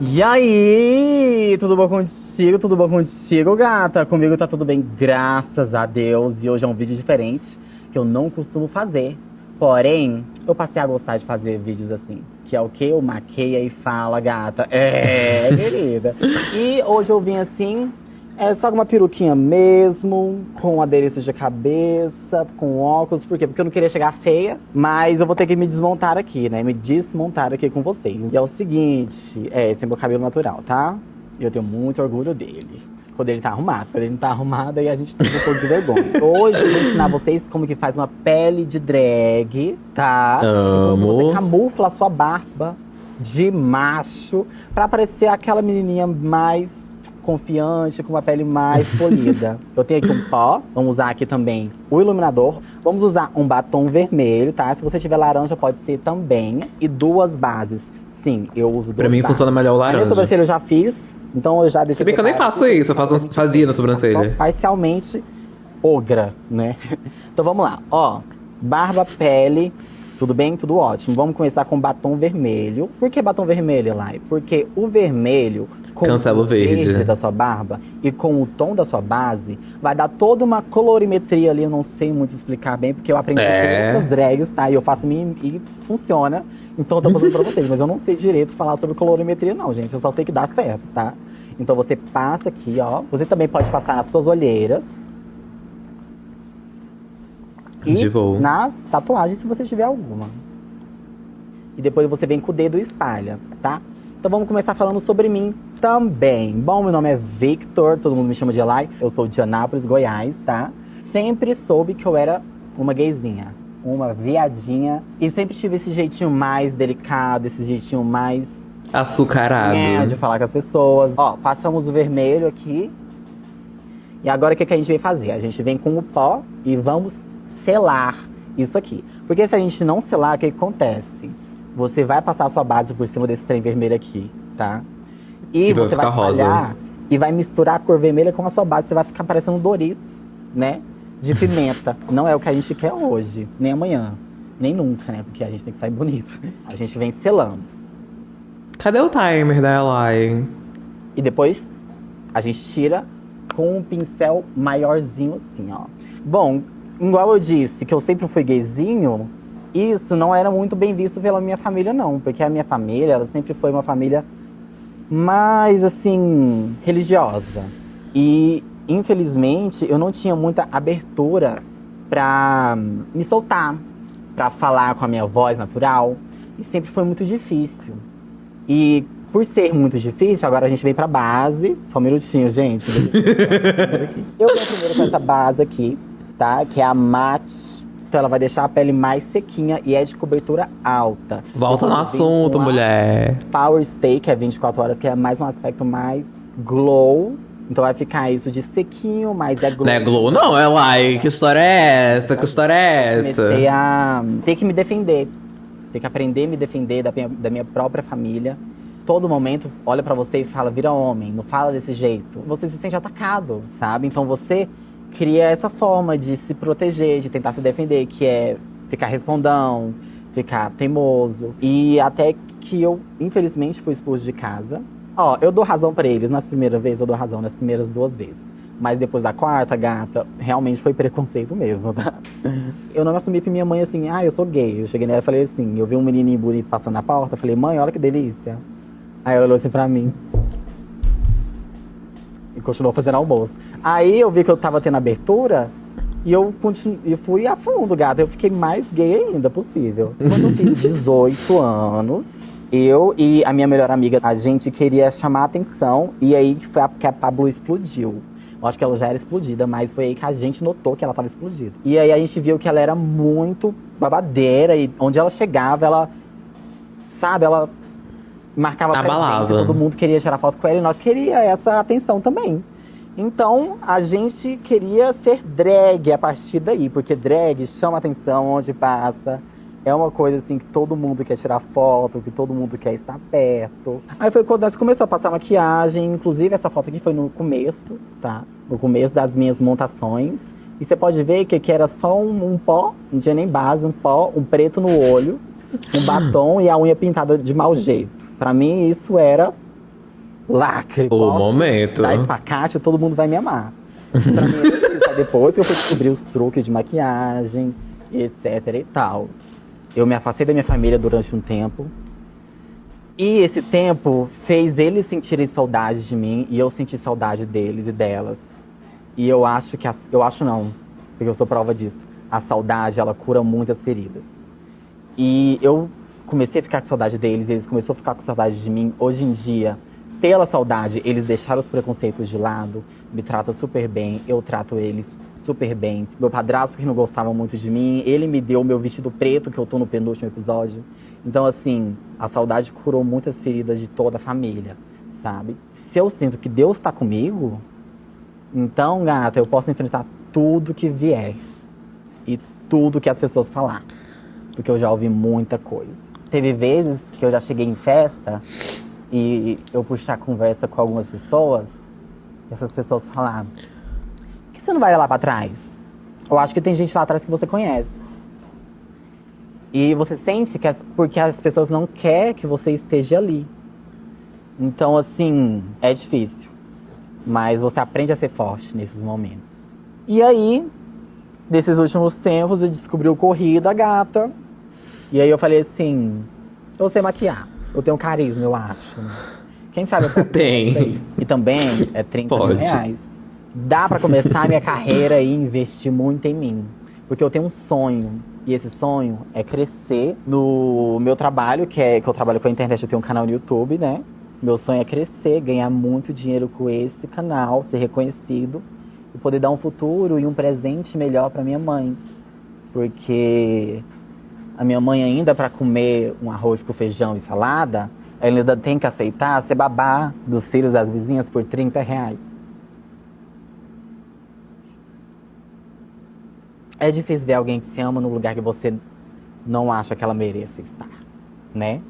E aí, tudo bom contigo? Tudo bom contigo, gata? Comigo tá tudo bem, graças a Deus. E hoje é um vídeo diferente, que eu não costumo fazer. Porém, eu passei a gostar de fazer vídeos assim. Que é o que? Eu maqueia e fala, gata. É, querida. E hoje eu vim assim, é só com uma peruquinha mesmo, com adereço de cabeça, com óculos. Por quê? Porque eu não queria chegar feia, mas eu vou ter que me desmontar aqui, né? Me desmontar aqui com vocês. E é o seguinte, é, esse é meu cabelo natural, tá? E eu tenho muito orgulho dele. Quando ele tá arrumado. Quando ele não tá arrumado, aí a gente tem um pouco de vergonha. Hoje eu vou ensinar vocês como que faz uma pele de drag, tá? Amo. Você camufla a sua barba de macho pra parecer aquela menininha mais confiante, com uma pele mais polida. Eu tenho aqui um pó, vamos usar aqui também o iluminador. Vamos usar um batom vermelho, tá? Se você tiver laranja, pode ser também. E duas bases. Sim, eu uso Pra mim funciona melhor o A minha laranja. sobrancelha eu já fiz, então eu já deixei Se bem que eu nem faço isso, eu faço, fazia na sobrancelha. Parcialmente ogra, né? Então vamos lá, ó. Barba, pele, tudo bem? Tudo ótimo. Vamos começar com batom vermelho. Por que batom vermelho, Lai? Porque o vermelho, com Cancela o verde. da sua barba e com o tom da sua base, vai dar toda uma colorimetria ali. Eu não sei muito explicar bem, porque eu aprendi É. com drags, tá? E eu faço e funciona. Então eu tô fazendo pra vocês. Mas eu não sei direito falar sobre colorimetria, não, gente. Eu só sei que dá certo, tá? Então você passa aqui, ó. Você também pode passar nas suas olheiras. E De voo. nas tatuagens, se você tiver alguma. E depois você vem com o dedo e espalha, tá? Então vamos começar falando sobre mim também. Bom, meu nome é Victor, todo mundo me chama de Elai. Eu sou de Anápolis, Goiás, tá? Sempre soube que eu era uma gayzinha. Uma viadinha. E sempre tive esse jeitinho mais delicado, esse jeitinho mais Açucarado. é, de falar com as pessoas. Ó, passamos o vermelho aqui. E agora o que, que a gente vem fazer? A gente vem com o pó e vamos selar isso aqui. Porque se a gente não selar, o que, que acontece? Você vai passar a sua base por cima desse trem vermelho aqui, tá? E, vai você vai ficar rosa. espalhar e vai misturar a cor vermelha com a sua base. Você vai ficar parecendo Doritos, né? De pimenta. não é o que a gente quer hoje, nem amanhã, nem nunca, né? Porque a gente tem que sair bonito. A gente vem selando. Cadê o timer da Eli? E depois a gente tira com um pincel maiorzinho assim, ó. Bom, igual eu disse que eu sempre fui gayzinho, isso não era muito bem visto pela minha família, não. Porque a minha família, ela sempre foi uma família mais, assim, religiosa. E, infelizmente, eu não tinha muita abertura pra me soltar, pra falar com a minha voz natural. E sempre foi muito difícil. E por ser muito difícil, agora a gente vem pra base. Só um minutinho, gente. Eu venho primeiro com essa base aqui, tá? Que é a Matte. Então ela vai deixar a pele mais sequinha e é de cobertura alta. Volta no assunto, mulher. Power Stay, que é 24 horas, que é mais um aspecto mais glow. Então vai ficar isso de sequinho, mas é glow. Não é Glow, não, Eli. Que história é essa? Que história é essa? Comecei a ter que me defender. Ter que aprender a me defender da minha, da minha própria família. Todo momento olha pra você e fala, vira homem, não fala desse jeito. Você se sente atacado, sabe? Então você cria essa forma de se proteger, de tentar se defender, que é ficar respondão, ficar teimoso. E até que eu, infelizmente, fui expulso de casa. Ó, eu dou razão pra eles. Nas primeiras vezes eu dou razão, nas primeiras duas vezes. Mas depois da quarta, gata, realmente foi preconceito mesmo, tá? Eu não me assumi pra minha mãe assim, ah, eu sou gay. Eu cheguei nela e falei assim, eu vi um menininho bonito passando na porta, eu falei, mãe, olha que delícia. Aí ela olhou assim pra mim. E continuou fazendo almoço. Aí eu vi que eu tava tendo abertura e eu continu... e fui a fundo, gata. Eu fiquei mais gay ainda possível. Quando eu fiz 18 anos, eu e a minha melhor amiga, a gente queria chamar a atenção. E aí foi a, que a Pablo explodiu. Eu acho que ela já era explodida, mas foi aí que a gente notou que ela tava explodida. E aí a gente viu que ela era muito babadeira e onde ela chegava, ela. Sabe, ela marcava Abalava. presença, todo mundo queria tirar foto com ela e nós queria essa atenção também. Então a gente queria ser drag a partir daí, porque drag chama atenção onde passa. É uma coisa assim que todo mundo quer tirar foto, que todo mundo quer estar perto. Aí foi quando nós começou a passar maquiagem, inclusive essa foto aqui foi no começo, tá? No começo das minhas montações. E você pode ver que aqui era só um, um pó, não tinha nem base, um pó, um preto no olho, um batom e a unha pintada de mau jeito. Pra mim isso era lacre. O Posso momento. Dar espacate, todo mundo vai me amar. Pra mim, isso só depois que eu fui descobrir os truques de maquiagem etc e tal. Eu me afastei da minha família durante um tempo. E esse tempo fez eles sentirem saudade de mim e eu senti saudade deles e delas. E eu acho que eu acho não, porque eu sou prova disso. A saudade, ela cura muitas feridas. E eu comecei a ficar com saudade deles, eles começaram a ficar com saudade de mim. Hoje em dia, pela saudade, eles deixaram os preconceitos de lado, me tratam super bem, eu trato eles super bem. Meu padrasto, que não gostava muito de mim, ele me deu meu vestido preto, que eu tô no penúltimo episódio. Então, assim, a saudade curou muitas feridas de toda a família, sabe? Se eu sinto que Deus tá comigo, então, gata, eu posso enfrentar tudo que vier. E tudo que as pessoas falar. Porque eu já ouvi muita coisa. Teve vezes que eu já cheguei em festa e eu puxar conversa com algumas pessoas, essas pessoas falaram: que você não vai lá pra trás? Eu acho que tem gente lá atrás que você conhece. E você sente que as, porque as pessoas não querem que você esteja ali. Então, assim, é difícil. Mas você aprende a ser forte nesses momentos. E aí, nesses últimos tempos, eu descobri o Corrida Gata. E aí eu falei assim, eu sei maquiar. Eu tenho carisma, eu acho. Quem sabe eu posso Tem. E também é 30 mil Pode. reais. Dá pra começar a minha carreira e investir muito em mim. Porque eu tenho um sonho. E esse sonho é crescer no meu trabalho, que é que eu trabalho com a internet, eu tenho um canal no YouTube, né? Meu sonho é crescer, ganhar muito dinheiro com esse canal, ser reconhecido e poder dar um futuro e um presente melhor pra minha mãe, Porque a minha mãe ainda para comer um arroz com feijão e salada, ela ainda tem que aceitar ser babá dos filhos das vizinhas por 30 reais. É difícil ver alguém que se ama no lugar que você não acha que ela mereça estar, né?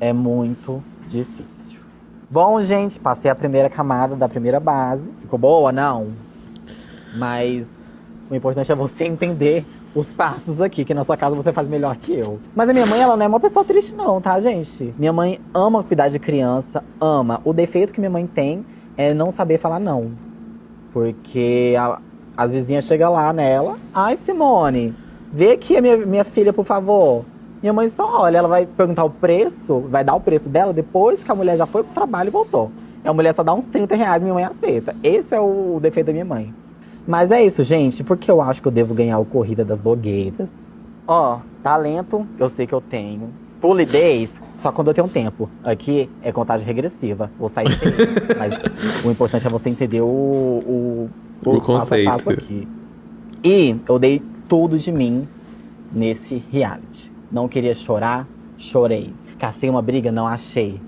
É muito difícil. Bom, gente, passei a primeira camada da primeira base. Ficou boa? Não. Mas o importante é você entender os passos aqui, que na sua casa você faz melhor que eu. Mas a minha mãe, ela não é uma pessoa triste não, tá, gente? Minha mãe ama cuidar de criança, ama. O defeito que minha mãe tem é não saber falar não. Porque a- as vizinhas chegam lá nela. Ai, Simone, vê aqui a minha, minha filha, por favor. Minha mãe só olha, ela vai perguntar o preço, vai dar o preço dela depois que a mulher já foi pro trabalho e voltou. E a mulher só dá uns 30 reais e minha mãe aceita. Esse é o defeito da minha mãe. Mas é isso, gente, porque eu acho que eu devo ganhar o Corrida das Blogueiras. Ó, talento, eu sei que eu tenho. Polidez, só quando eu tenho tempo. Aqui é contagem regressiva. Vou sair feio. Mas o importante é você entender o, o, O passo a conceito. passo aqui. E eu dei tudo de mim nesse reality. Não queria chorar, chorei. Cacei uma briga, não achei.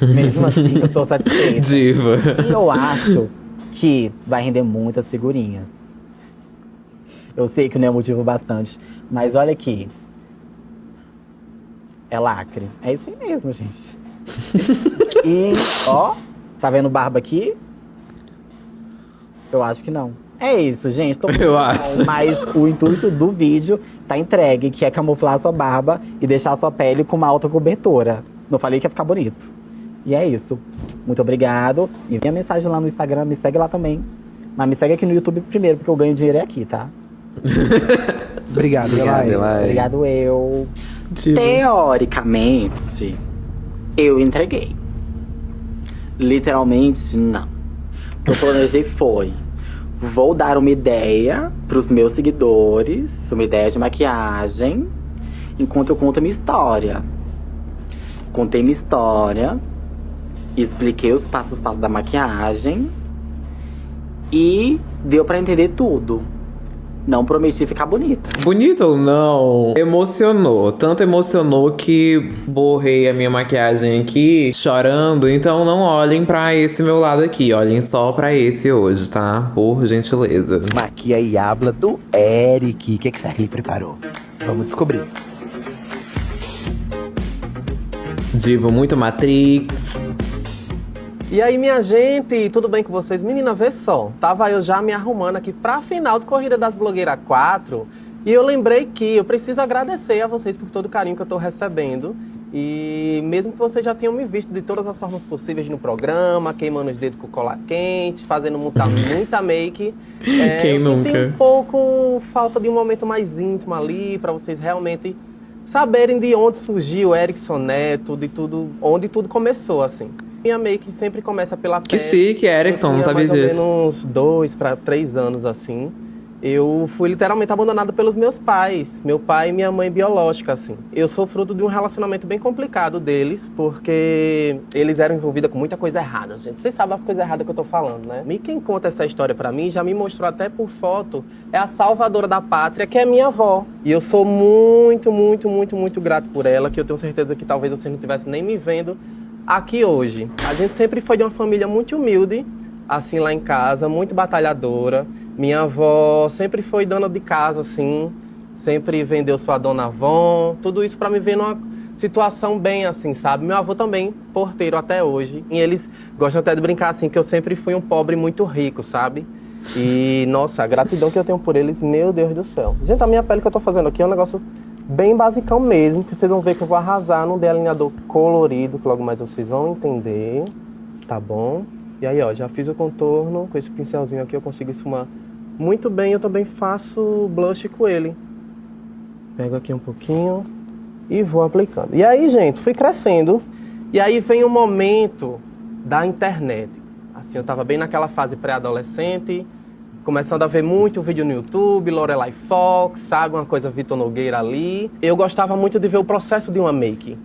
Mesmo assim, eu tô satisfeita. Diva. E eu acho que vai render muitas figurinhas. Eu sei que não é motivo bastante, mas olha aqui. É lacre. É isso aí mesmo, gente. e, ó, tá vendo barba aqui? Eu acho que não. É isso, gente. Tô Eu acho. Mas o intuito do vídeo tá entregue, que é camuflar a sua barba e deixar a sua pele com uma alta cobertura. Não falei que ia ficar bonito. E é isso. Muito obrigado. Envia mensagem lá no Instagram, me segue lá também. Mas me segue aqui no YouTube primeiro, porque eu ganho dinheiro é aqui, tá? Obrigado, Obrigado. Obrigado, eu. Teoricamente, eu entreguei. Literalmente, não. O que eu planejei foi: vou dar uma ideia pros meus seguidores, uma ideia de maquiagem, enquanto eu conto a minha história. Contei minha história, expliquei os passos passos da maquiagem e deu pra entender tudo. Não prometi ficar bonita. Bonito ou não? Emocionou. Tanto emocionou que borrei a minha maquiagem aqui chorando. Então não olhem pra esse meu lado aqui. Olhem só pra esse hoje, tá? Por gentileza. Maquia e habla do Eric. O que, que será que ele preparou? Vamos descobrir. Divo muito Matrix. E aí, minha gente, tudo bem com vocês? Menina, vê só, tava eu já me arrumando aqui pra final de Corrida das Blogueiras 4 e eu lembrei que eu preciso agradecer a vocês por todo o carinho que eu tô recebendo. E mesmo que vocês já tenham me visto de todas as formas possíveis no programa, queimando os dedos com cola quente, fazendo muita, muita make, é, Quem eu senti nunca? um pouco falta de um momento mais íntimo ali, pra vocês realmente saberem de onde surgiu o Erickson Neto, de tudo, onde tudo começou, assim. Minha make sempre começa pela Que pele. chique, Erickson, não sabia disso. menos dois para três anos, assim. Eu fui literalmente abandonado pelos meus pais, meu pai e minha mãe biológica, assim. Eu sou fruto de um relacionamento bem complicado deles, porque eles eram envolvidos com muita coisa errada, gente. Vocês sabem as coisas erradas que eu tô falando, né? E quem conta essa história pra mim, já me mostrou até por foto, é a salvadora da pátria, que é minha avó. E eu sou muito, muito, muito, muito grato por ela, que eu tenho certeza que talvez vocês não estivessem nem me vendo aqui hoje. A gente sempre foi de uma família muito humilde, assim lá em casa, muito batalhadora. Minha avó sempre foi dona de casa, assim, sempre vendeu sua dona Avon, tudo isso pra me ver numa situação bem assim, sabe? Meu avô também, porteiro até hoje. E eles gostam até de brincar assim, que eu sempre fui um pobre muito rico, sabe? E, nossa, a gratidão que eu tenho por eles, meu Deus do céu. Gente, a minha pele que eu tô fazendo aqui é um negócio bem basicão mesmo, que vocês vão ver que eu vou arrasar num delineador colorido, que logo mais vocês vão entender, tá bom? E aí, ó, já fiz o contorno, com esse pincelzinho aqui eu consigo esfumar muito bem. Eu também faço blush com ele. Pego aqui um pouquinho e vou aplicando. E aí, gente, fui crescendo. E aí vem o momento da internet. Assim, eu tava bem naquela fase pré-adolescente, começando a ver muito vídeo no YouTube, Lorelai Fox, sabe, uma coisa Vitor Nogueira ali. Eu gostava muito de ver o processo de uma make.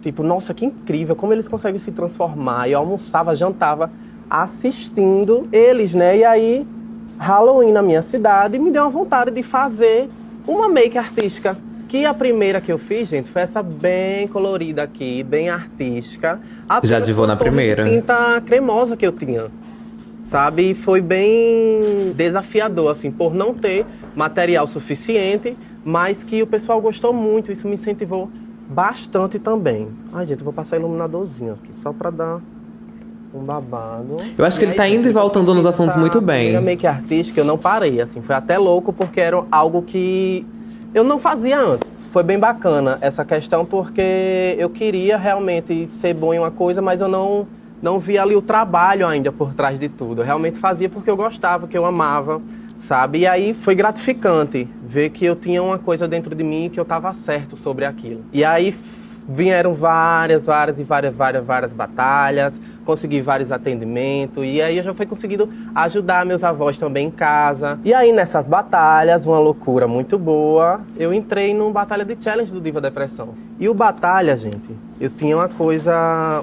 Tipo, nossa, que incrível, como eles conseguem se transformar. Eu almoçava, jantava assistindo eles, né? E aí Halloween na minha cidade me deu uma vontade de fazer uma make artística. Que a primeira que eu fiz, gente, foi essa bem colorida aqui, bem artística. Já divou na primeira. tinta cremosa que eu tinha. Sabe? E foi bem desafiador, assim, por não ter material suficiente, mas que o pessoal gostou muito. Isso me incentivou bastante também. Ai, gente, eu vou passar iluminadorzinho aqui, só pra dar um babado. Eu acho que ele aí, tá indo e voltando nos assuntos muito bem. primeira make artística eu não parei, assim, foi até louco porque era algo que eu não fazia antes. Foi bem bacana essa questão porque eu queria realmente ser bom em uma coisa, mas eu não não via ali o trabalho ainda por trás de tudo. Eu realmente fazia porque eu gostava, porque eu amava, sabe? E aí foi gratificante ver que eu tinha uma coisa dentro de mim que eu estava certo sobre aquilo. E aí vieram várias, várias e várias, várias, várias batalhas, consegui vários atendimentos e aí eu já fui conseguindo ajudar meus avós também em casa. E aí nessas batalhas, uma loucura muito boa, eu entrei no Batalha de Challenge do Diva Depressão. E o Batalha, gente, eu tinha uma coisa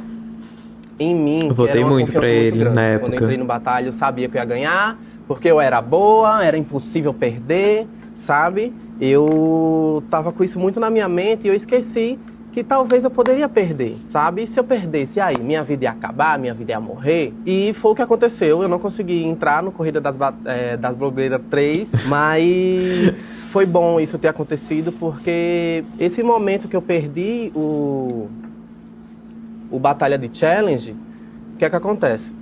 em mim. Votei muito pra ele grande. na Quando época. eu entrei no Batalha, eu sabia que eu ia ganhar, porque eu era boa, era impossível perder, sabe? Eu tava com isso muito na minha mente e eu esqueci que talvez eu poderia perder, sabe? E se eu perdesse, aí minha vida ia acabar, minha vida ia morrer. E foi o que aconteceu. Eu não consegui entrar no Corrida das, eh, das Blogueiras 3, mas foi bom isso ter acontecido, porque esse momento que eu perdi o, o Batalha de Challenge, o que é que acontece?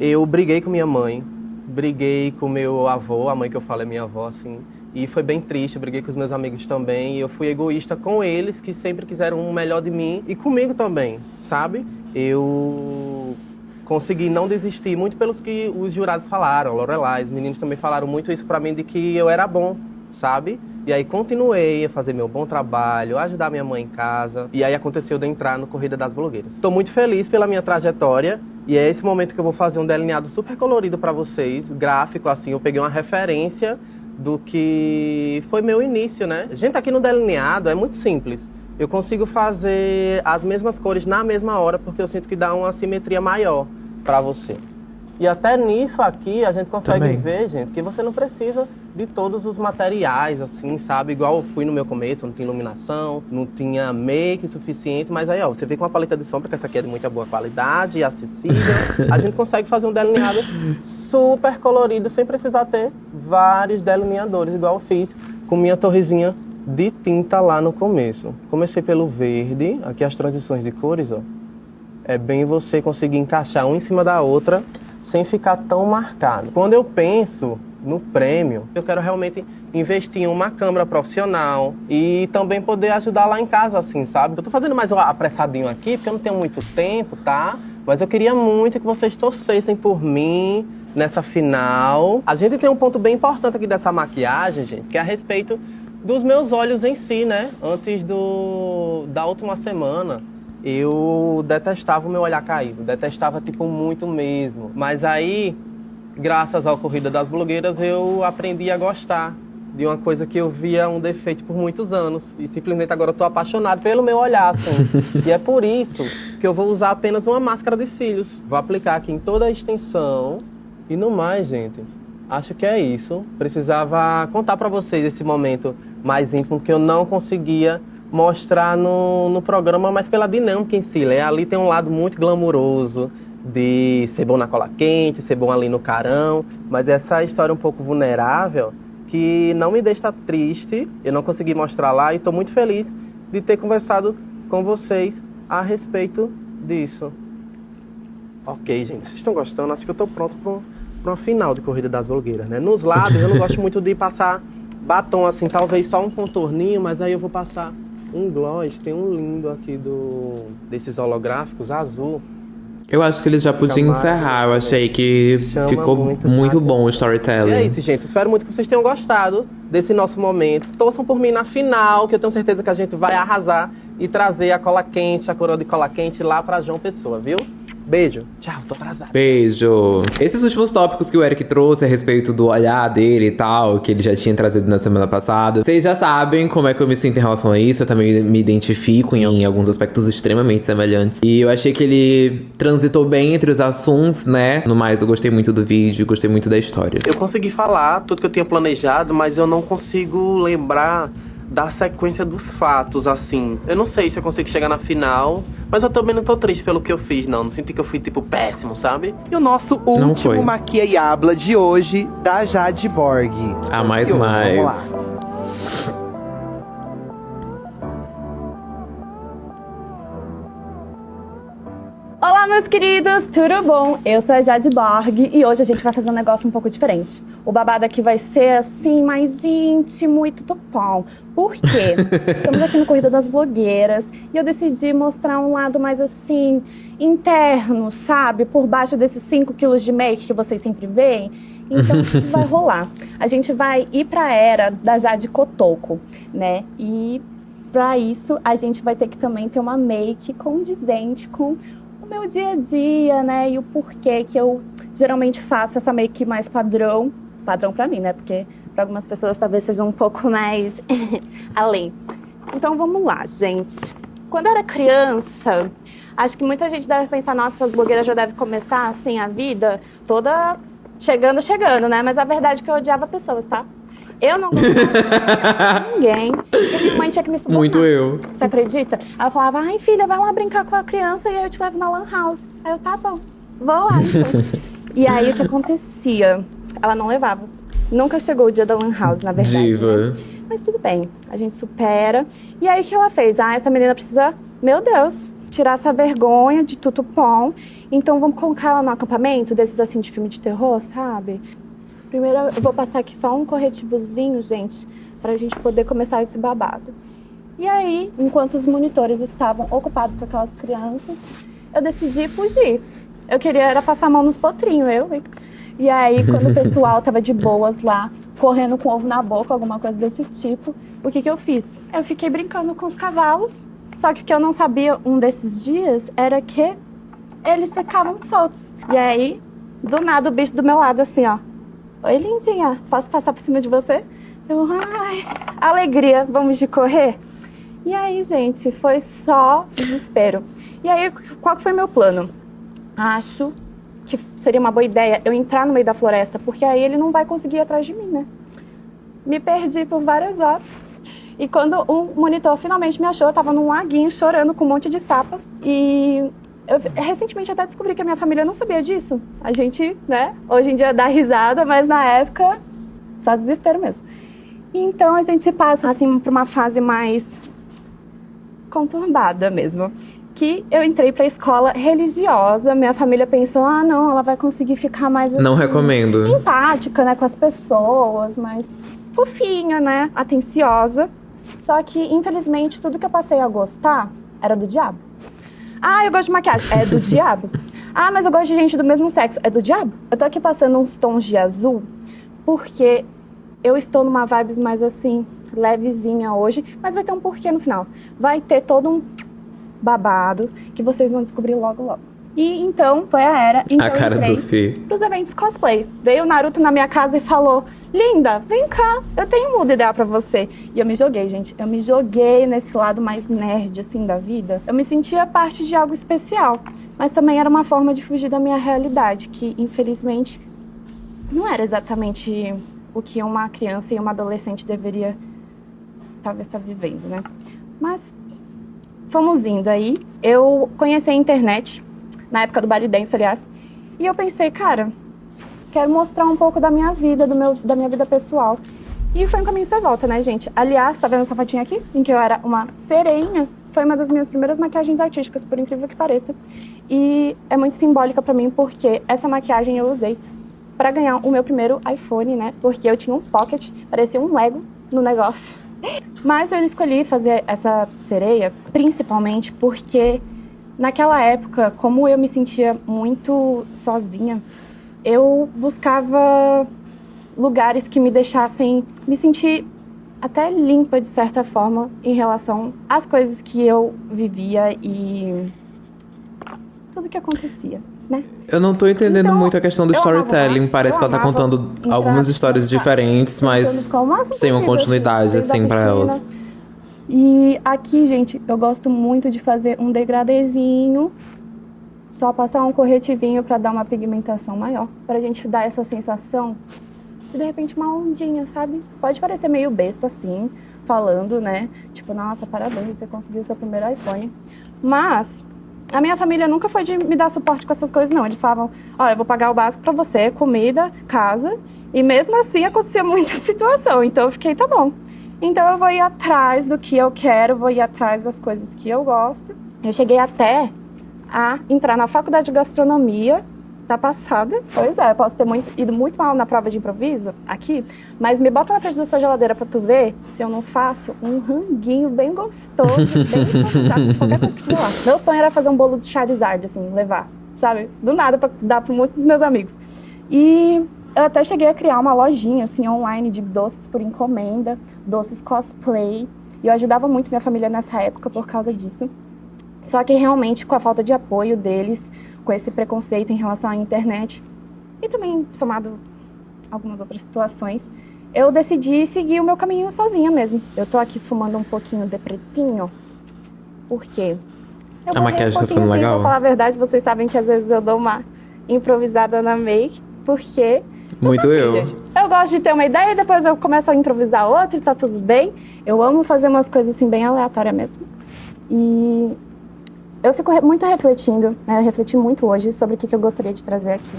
Eu briguei com minha mãe, briguei com meu avô, a mãe que eu falo é minha avó, assim, e foi bem triste, briguei com os meus amigos também, e eu fui egoísta com eles, que sempre quiseram o melhor de mim, e comigo também, sabe? Eu consegui não desistir, muito pelos que os jurados falaram, Lorelai, os meninos também falaram muito isso pra mim, de que eu era bom, sabe? E aí continuei a fazer meu bom trabalho, ajudar minha mãe em casa. E aí aconteceu de entrar no Corrida das Blogueiras. Estou muito feliz pela minha trajetória e é esse momento que eu vou fazer um delineado super colorido para vocês, gráfico assim. Eu peguei uma referência do que foi meu início, né? Gente, aqui no delineado é muito simples. Eu consigo fazer as mesmas cores na mesma hora porque eu sinto que dá uma simetria maior para você. E até nisso aqui a gente consegue Também. ver, gente, que você não precisa de todos os materiais, assim, sabe? Igual eu fui no meu começo, não tinha iluminação, não tinha make suficiente, mas aí, ó, você vê com uma paleta de sombra, que essa aqui é de muita boa qualidade, acessível, a gente consegue fazer um delineado super colorido, sem precisar ter vários delineadores, igual eu fiz com minha torrezinha de tinta lá no começo. Comecei pelo verde, aqui as transições de cores, ó. É bem você conseguir encaixar uma em cima da outra sem ficar tão marcado. Quando eu penso no prêmio, eu quero realmente investir em uma câmera profissional e também poder ajudar lá em casa, assim, sabe? Eu tô fazendo mais apressadinho aqui, porque eu não tenho muito tempo, tá? Mas eu queria muito que vocês torcessem por mim nessa final. A gente tem um ponto bem importante aqui dessa maquiagem, gente, que é a respeito dos meus olhos em si, né? Antes do da última semana, eu detestava o meu olhar caído, detestava tipo muito mesmo. Mas aí, graças ao Corrida das Blogueiras, eu aprendi a gostar de uma coisa que eu via um defeito por muitos anos e simplesmente agora eu tô apaixonado pelo meu olhar, assim. e é por isso que eu vou usar apenas uma máscara de cílios. Vou aplicar aqui em toda a extensão e no mais, gente. Acho que é isso. Precisava contar pra vocês esse momento mais íntimo que eu não conseguia mostrar no, no programa, mas pela dinâmica em si. Né? Ali tem um lado muito glamuroso de ser bom na cola quente, ser bom ali no carão, mas essa história um pouco vulnerável que não me deixa triste, eu não consegui mostrar lá e estou muito feliz de ter conversado com vocês a respeito disso. Ok, gente, vocês estão gostando? Acho que eu estou pronto para uma final de Corrida das Blogueiras, né? Nos lábios eu não gosto muito de passar batom assim, talvez só um contorninho, mas aí eu vou passar um gloss, tem um lindo aqui do desses holográficos azul. Eu acho que eles já podiam encerrar. Eu achei que Chama ficou muito muito, bom o E é storytelling. isso, gente. Espero muito que vocês tenham gostado desse nosso momento. Torçam por mim na final, que eu tenho certeza que a gente vai arrasar e trazer a cola quente, a coroa de cola quente lá pra João Pessoa, viu? Beijo. Tchau, tô atrasada. Beijo. Esses últimos tópicos que o Eric trouxe a respeito do olhar dele e tal, que ele já tinha trazido na semana passada, vocês já sabem como é que eu me sinto em relação a isso. Eu também me identifico em, em alguns aspectos extremamente semelhantes. E eu achei que ele transitou bem entre os assuntos, né? No mais, eu gostei muito do vídeo, gostei muito da história. Eu consegui falar tudo que eu tinha planejado, mas eu não consigo lembrar da sequência dos fatos, assim. Eu não sei se eu consigo chegar na final, mas eu também não tô triste pelo que eu fiz, não. Não senti que eu fui, tipo, péssimo, sabe? E o nosso Não foi. último Maquia e Habla de hoje, da Jade Borg. A mais Ansioso, mais. Vamos lá. Olá, meus queridos, tudo bom? Eu sou a Jade Borg e hoje a gente vai fazer um negócio um pouco diferente. O babado aqui vai ser assim, mais íntimo e tudo bom. Por quê? Estamos aqui no Corrida das Blogueiras e eu decidi mostrar um lado mais assim, interno, sabe? Por baixo desses 5 quilos de make que vocês sempre veem. Então, o que vai rolar? A gente vai ir pra era da Jade Cotoco, né? E Pra isso, a gente vai ter que também ter uma make condizente com meu dia a dia, né? E o porquê que eu geralmente faço essa make mais padrão. Padrão pra mim, né? Porque pra algumas pessoas talvez seja um pouco mais além. Então vamos lá, gente. Quando eu era criança, acho que muita gente deve pensar, nossa, essas blogueiras já devem começar assim a vida toda chegando, chegando, né? Mas a verdade é que eu odiava pessoas, tá? Eu não gostava de ninguém. E minha mãe tinha que me subornar. Muito eu. Você acredita? Ela falava, ai filha, vai lá brincar com a criança e aí eu te levo na lan house. Aí eu, tá bom, vou lá e aí o que acontecia? Ela não levava. Nunca chegou o dia da lan house, na verdade. Diva. né? Mas tudo bem, a gente supera. E aí o que ela fez? Ah, essa menina precisa, meu Deus, tirar essa vergonha de tudo bom. Então vamos colocar ela no acampamento desses assim de filme de terror, sabe? Primeiro eu vou passar aqui só um corretivozinho, gente, pra gente poder começar esse babado. E aí, enquanto os monitores estavam ocupados com aquelas crianças, eu decidi fugir. Eu queria era passar a mão nos potrinhos, eu, hein? E aí, quando o pessoal tava de boas lá, correndo com ovo na boca, alguma coisa desse tipo, o que que eu fiz? Eu fiquei brincando com os cavalos, só que o que eu não sabia um desses dias era que eles ficavam soltos. E aí, do nada, o bicho do meu lado, assim, ó. Oi, lindinha, posso passar por cima de você? Eu, ai, alegria, vamos de correr? E aí, gente, foi só desespero. E aí, qual que foi meu plano? Acho que seria uma boa ideia eu entrar no meio da floresta, porque aí ele não vai conseguir ir atrás de mim, né? Me perdi por várias horas. E quando o monitor finalmente me achou, eu tava num laguinho chorando com um monte de sapas. E eu recentemente até descobri que a minha família não sabia disso. A gente, né, hoje em dia dá risada, mas na época só desespero mesmo. Então a gente se passa assim por uma fase mais conturbada mesmo. Que eu entrei pra escola religiosa, minha família pensou: ah, não, ela vai conseguir ficar mais assim, Não recomendo. empática, né, com as pessoas, mais fofinha, né, atenciosa. Só que, infelizmente, tudo que eu passei a gostar era do diabo. Ah, eu gosto de maquiagem. É do diabo. Ah, mas eu gosto de gente do mesmo sexo. É do diabo. Eu tô aqui passando uns tons de azul porque eu estou numa vibes mais assim, levezinha hoje, mas vai ter um porquê no final. Vai ter todo um babado que vocês vão descobrir logo, logo. E então foi a era em que A eu cara entrei do Fê. pros eventos cosplays. Veio o Naruto na minha casa e falou: Linda, vem cá, eu tenho uma ideia pra você. E eu me joguei, gente. Eu me joguei nesse lado mais nerd, assim, da vida. Eu me sentia parte de algo especial. Mas também era uma forma de fugir da minha realidade, que infelizmente não era exatamente o que uma criança e uma adolescente deveria talvez estar vivendo, né? Mas fomos indo aí. Eu conheci a internet, na época do Baile Dance, aliás, e eu pensei, cara, quero mostrar um pouco da minha vida, do meu, da minha vida pessoal. E foi um caminho sem volta, né, gente? Aliás, tá vendo essa fotinha aqui? Em que eu era uma sereinha. Foi uma das minhas primeiras maquiagens artísticas, por incrível que pareça. E é muito simbólica pra mim, porque essa maquiagem eu usei pra ganhar o meu primeiro iPhone, né? Porque eu tinha um pocket, parecia um Lego no negócio. Mas eu escolhi fazer essa sereia principalmente porque naquela época, como eu me sentia muito sozinha, eu buscava lugares que me deixassem me sentir até limpa de certa forma em relação às coisas que eu vivia e tudo que acontecia, né? Eu não tô entendendo muito a questão do Então, amava storytelling. lá, Parece que ela tá amava contando algumas histórias diferentes, mas sem uma possível, continuidade, assim, pra piscina. elas. E aqui, gente, eu gosto muito de fazer um degradezinho. Só passar um corretivinho pra dar uma pigmentação maior. Pra gente dar essa sensação de, de repente, uma ondinha, sabe? Pode parecer meio besta, assim, falando, né? Tipo, nossa, parabéns, você conseguiu seu primeiro iPhone. Mas a minha família nunca foi de me dar suporte com essas coisas, não. Eles falavam, olha, eu vou pagar o básico pra você, comida, casa. E mesmo assim acontecia muita situação. Então eu fiquei, tá bom. Então eu vou ir atrás do que eu quero, vou ir atrás das coisas que eu gosto. Eu cheguei até a entrar na faculdade de gastronomia da passada. Pois é, eu posso ter muito- ido muito mal na prova de improviso aqui, mas me bota na frente da sua geladeira pra tu ver se eu não faço um ranguinho bem gostoso, bem improvisado, qualquer coisa que tiver lá. Meu sonho era fazer um bolo de Charizard, assim, levar, sabe? Do nada pra dar pra muitos dos meus amigos. E eu até cheguei a criar uma lojinha, assim, online de doces por encomenda, doces cosplay. E eu ajudava muito minha família nessa época por causa disso. Só que realmente com a falta de apoio deles, com esse preconceito em relação à internet e também somado algumas outras situações, eu decidi seguir o meu caminho sozinha mesmo. Eu tô aqui esfumando um pouquinho de pretinho, porque eu A maquiagem tá pouquinho, ficando sim, legal? Pra falar a verdade, vocês sabem que às vezes eu dou uma improvisada na make, porque Muito eu. eu gosto de ter uma ideia e depois eu começo a improvisar outra e tá tudo bem. Eu amo fazer umas coisas assim bem aleatórias mesmo. E eu fico muito refletindo, né? Eu refleti muito hoje sobre o que, que eu gostaria de trazer aqui.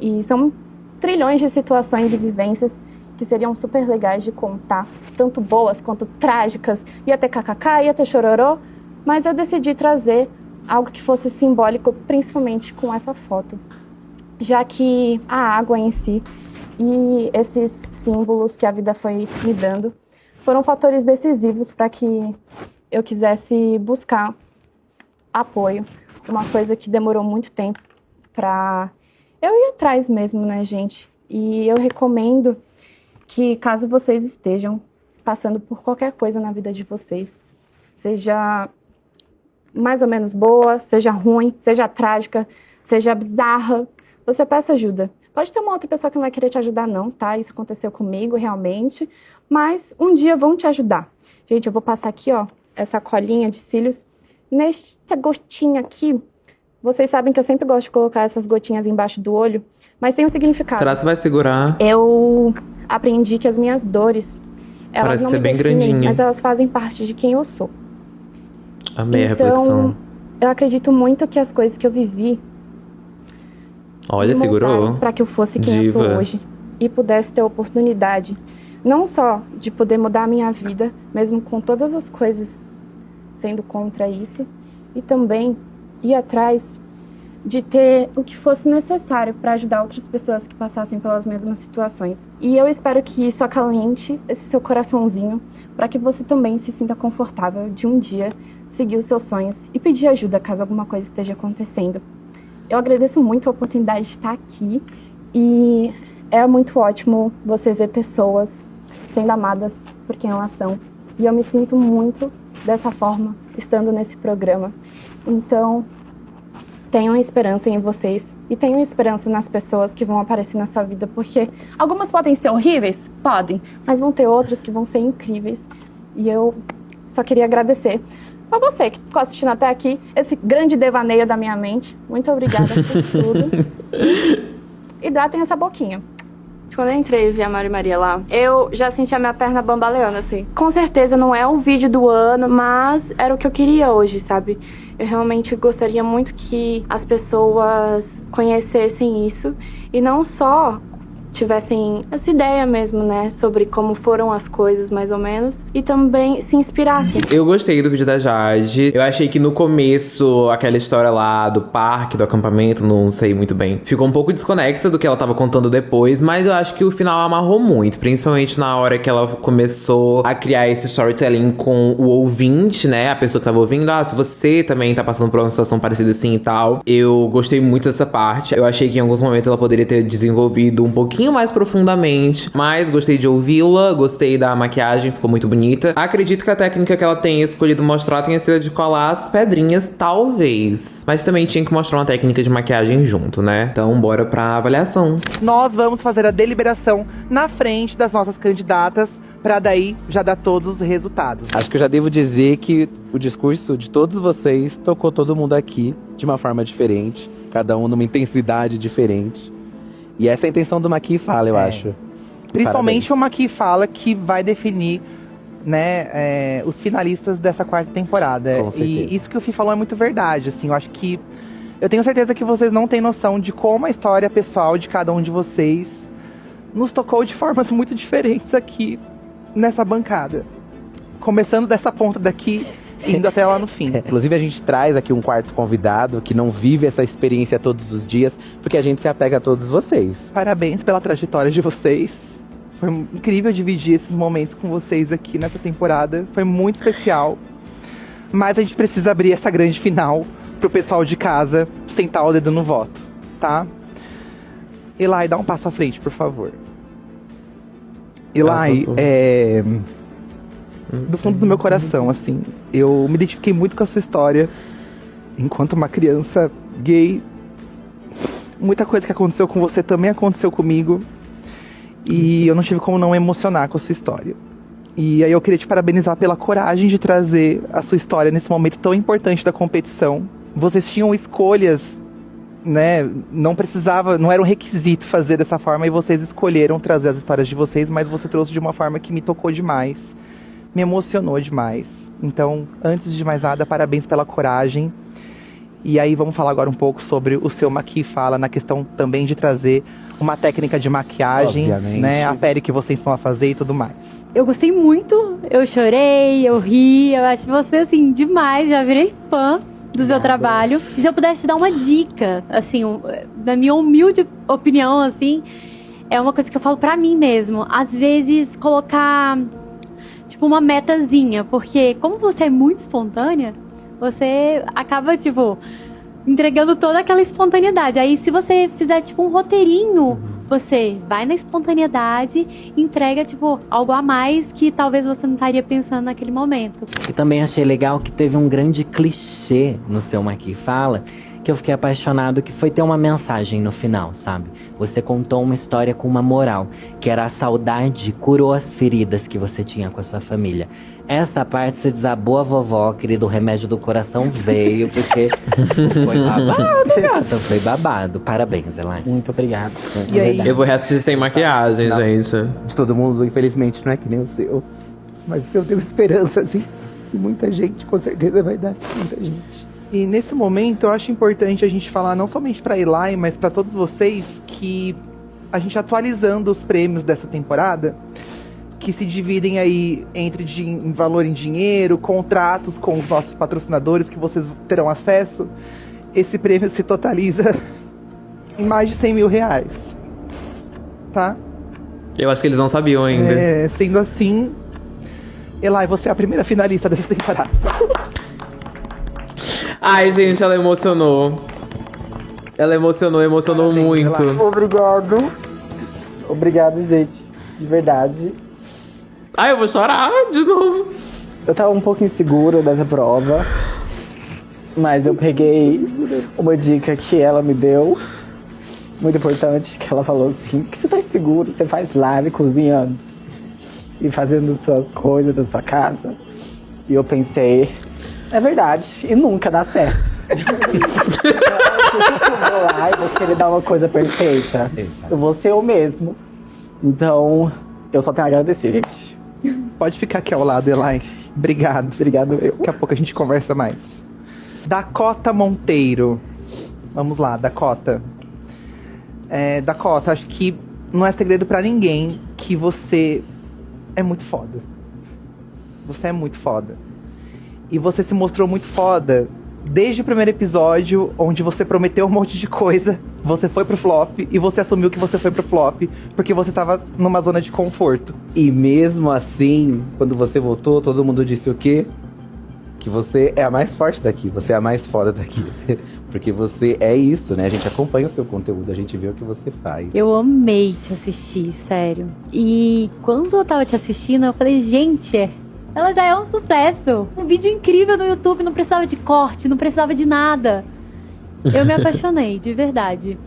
E são trilhões de situações e vivências que seriam super legais de contar, tanto boas quanto trágicas. Ia ter kkk, ia ter chororô, mas eu decidi trazer algo que fosse simbólico, principalmente com essa foto já que a água em si e esses símbolos que a vida foi me dando foram fatores decisivos para que eu quisesse buscar apoio, uma coisa que demorou muito tempo para eu ir atrás mesmo, né, gente? E eu recomendo que caso vocês estejam passando por qualquer coisa na vida de vocês, seja mais ou menos boa, seja ruim, seja trágica, seja bizarra, você peça ajuda. Pode ter uma outra pessoa que não vai querer te ajudar, não, tá? Isso aconteceu comigo, realmente. Mas um dia vão te ajudar. Gente, eu vou passar aqui, ó, essa colinha de cílios. Nesta gotinha aqui, vocês sabem que eu sempre gosto de colocar essas gotinhas embaixo do olho, mas tem um significado. Será que você vai segurar? Eu aprendi que as minhas dores, elas Parece não ser me bem definem, grandinha. mas elas fazem parte de quem eu sou. Amei a então, reflexão. eu acredito muito que as coisas que eu vivi Olha, segurou. para que eu fosse quem eu Diva. sou hoje e pudesse ter a oportunidade não só de poder mudar a minha vida, mesmo com todas as coisas sendo contra isso, e também ir atrás de ter o que fosse necessário para ajudar outras pessoas que passassem pelas mesmas situações. E eu espero que isso acalente esse seu coraçãozinho para que você também se sinta confortável de um dia seguir os seus sonhos e pedir ajuda caso alguma coisa esteja acontecendo. Eu agradeço muito a oportunidade de estar aqui e é muito ótimo você ver pessoas sendo amadas por quem elas são. E eu me sinto muito dessa forma estando nesse programa. Então, tenham esperança em vocês e tenham esperança nas pessoas que vão aparecer na sua vida, porque algumas podem ser horríveis, podem, mas vão ter outras que vão ser incríveis. E eu só queria agradecer a você que ficou assistindo até aqui, esse grande devaneio da minha mente. Muito obrigada por tudo. Hidratem essa boquinha. Quando eu entrei e vi a Mari Maria lá, eu já senti a minha perna bambaleando, assim. Com certeza não é o vídeo do ano, mas era o que eu queria hoje, sabe? Eu realmente gostaria muito que as pessoas conhecessem isso e não só tivessem essa ideia mesmo, né, sobre como foram as coisas mais ou menos e também se inspirassem. Eu gostei do vídeo da Jade. Eu achei que no começo, aquela história lá do parque, do acampamento, não sei muito bem. Ficou um pouco desconexa do que ela tava contando depois, mas eu acho que o final amarrou muito. Principalmente na hora que ela começou a criar esse storytelling com o ouvinte, né? A pessoa que tava ouvindo. Ah, se você também tá passando por uma situação parecida assim e tal. Eu gostei muito dessa parte. Eu achei que em alguns momentos ela poderia ter desenvolvido um pouquinho pouquinho mais profundamente, mas gostei de ouvi-la, gostei da maquiagem, ficou muito bonita. Acredito que a técnica que ela tenha escolhido mostrar tenha sido de colar as pedrinhas, talvez. Mas também tinha que mostrar uma técnica de maquiagem junto, né? Então, bora pra avaliação. Nós vamos fazer a deliberação na frente das nossas candidatas para daí já dar todos os resultados. Acho que eu já devo dizer que o discurso de todos vocês tocou todo mundo aqui de uma forma diferente, cada um numa intensidade diferente. E essa é a intenção do Maqui Fala, eu É. acho. Principalmente o Maqui fala que vai definir né, é, os finalistas dessa quarta temporada. E isso que o Fih falou é muito verdade. Assim, eu acho que. Eu tenho certeza que vocês não têm noção de como a história pessoal de cada um de vocês nos tocou de formas muito diferentes aqui nessa bancada. Começando dessa ponta daqui, indo até lá no fim. Inclusive, a gente traz aqui um quarto convidado que não vive essa experiência todos os dias, porque a gente se apega a todos vocês. Parabéns pela trajetória de vocês. Foi incrível dividir esses momentos com vocês aqui nessa temporada. Foi muito especial. Mas a gente precisa abrir essa grande final pro pessoal de casa sentar o dedo no voto, tá? Eli, dá um passo à frente, por favor. Eli, passou. é. Do fundo do meu coração, assim, eu me identifiquei muito com a sua história. Enquanto uma criança gay, muita coisa que aconteceu com você também aconteceu comigo. E eu não tive como não emocionar com a sua história. E aí eu queria te parabenizar pela coragem de trazer a sua história nesse momento tão importante da competição. Vocês tinham escolhas, né? Não precisava, não era um requisito fazer dessa forma e vocês escolheram trazer as histórias de vocês, mas você trouxe de uma forma que me tocou demais, me emocionou demais. Então, antes de mais nada, parabéns pela coragem. E aí vamos falar agora um pouco sobre o seu Maqui Fala na questão também de trazer uma técnica de maquiagem, Obviamente. né? A pele que vocês estão a fazer e tudo mais. Eu gostei muito, eu chorei, eu ri, eu acho você assim demais, já virei fã do seu trabalho. E se eu pudesse te dar uma dica, assim, na minha humilde opinião, assim, é uma coisa que eu falo pra mim mesmo. Às vezes colocar tipo uma metazinha, porque como você é muito espontânea, você acaba tipo entregando toda aquela espontaneidade. Aí se você fizer tipo um roteirinho, você vai na espontaneidade, e entrega tipo algo a mais que talvez você não estaria pensando naquele momento. E também achei legal que teve um grande clichê no seu Maqui Fala, que eu fiquei apaixonado, que foi ter uma mensagem no final, sabe? Você contou uma história com uma moral, que era a saudade curou as feridas que você tinha com a sua família. Essa parte você desabou a vovó, querido, o remédio do coração veio, porque foi babado, gata. Foi babado. Parabéns, Elaine. Muito obrigado. E aí? Eu vou reassistir sem maquiagem, Não. gente. De todo mundo, infelizmente, não é que nem o seu. Mas se eu tenho esperança, assim, e muita gente, com certeza vai dar muita gente. E nesse momento eu acho importante a gente falar não somente pra Eli, mas pra todos vocês que a gente atualizando os prêmios dessa temporada, que se dividem aí entre din- valor em dinheiro, contratos com os nossos patrocinadores que vocês terão acesso. Esse prêmio se totaliza em mais de 100 mil reais. Tá? Eu acho que eles não sabiam ainda. É, sendo assim, Eli, você é a primeira finalista dessa temporada. Ai, gente, ela emocionou. Ela emocionou, emocionou muito. Obrigado. Obrigado, gente. De verdade. Ai, eu vou chorar de novo. Eu tava um pouco insegura dessa prova. Mas eu peguei uma dica que ela me deu. Muito importante, que ela falou assim, que você tá inseguro, você faz live cozinhando e fazendo suas coisas da sua casa. E eu pensei, é verdade, e nunca dá certo. eu vou lá e vou querer dar uma coisa perfeita. Eu vou ser eu mesmo. Então, eu só tenho a agradecer, gente. Pode ficar aqui ao lado, Eli. Obrigado. Obrigado. Daqui a pouco a gente conversa mais. Dakota Monteiro. Vamos lá, Dakota. É, Dakota, acho que não é segredo pra ninguém que você é muito foda. Você é muito foda. E você se mostrou muito foda desde o primeiro episódio, onde você prometeu um monte de coisa, você foi pro flop e você assumiu que você foi pro flop porque você tava numa zona de conforto. E mesmo assim, quando você voltou, todo mundo disse o quê? que você é a mais forte daqui, você é a mais foda daqui. Porque você é isso, né? A gente acompanha o seu conteúdo, a gente vê o que você faz. Eu amei te assistir, sério. E quando eu tava te assistindo, eu falei, gente, ela já é um sucesso. Um vídeo incrível no YouTube, não precisava de corte, não precisava de nada. Eu me apaixonei, de verdade.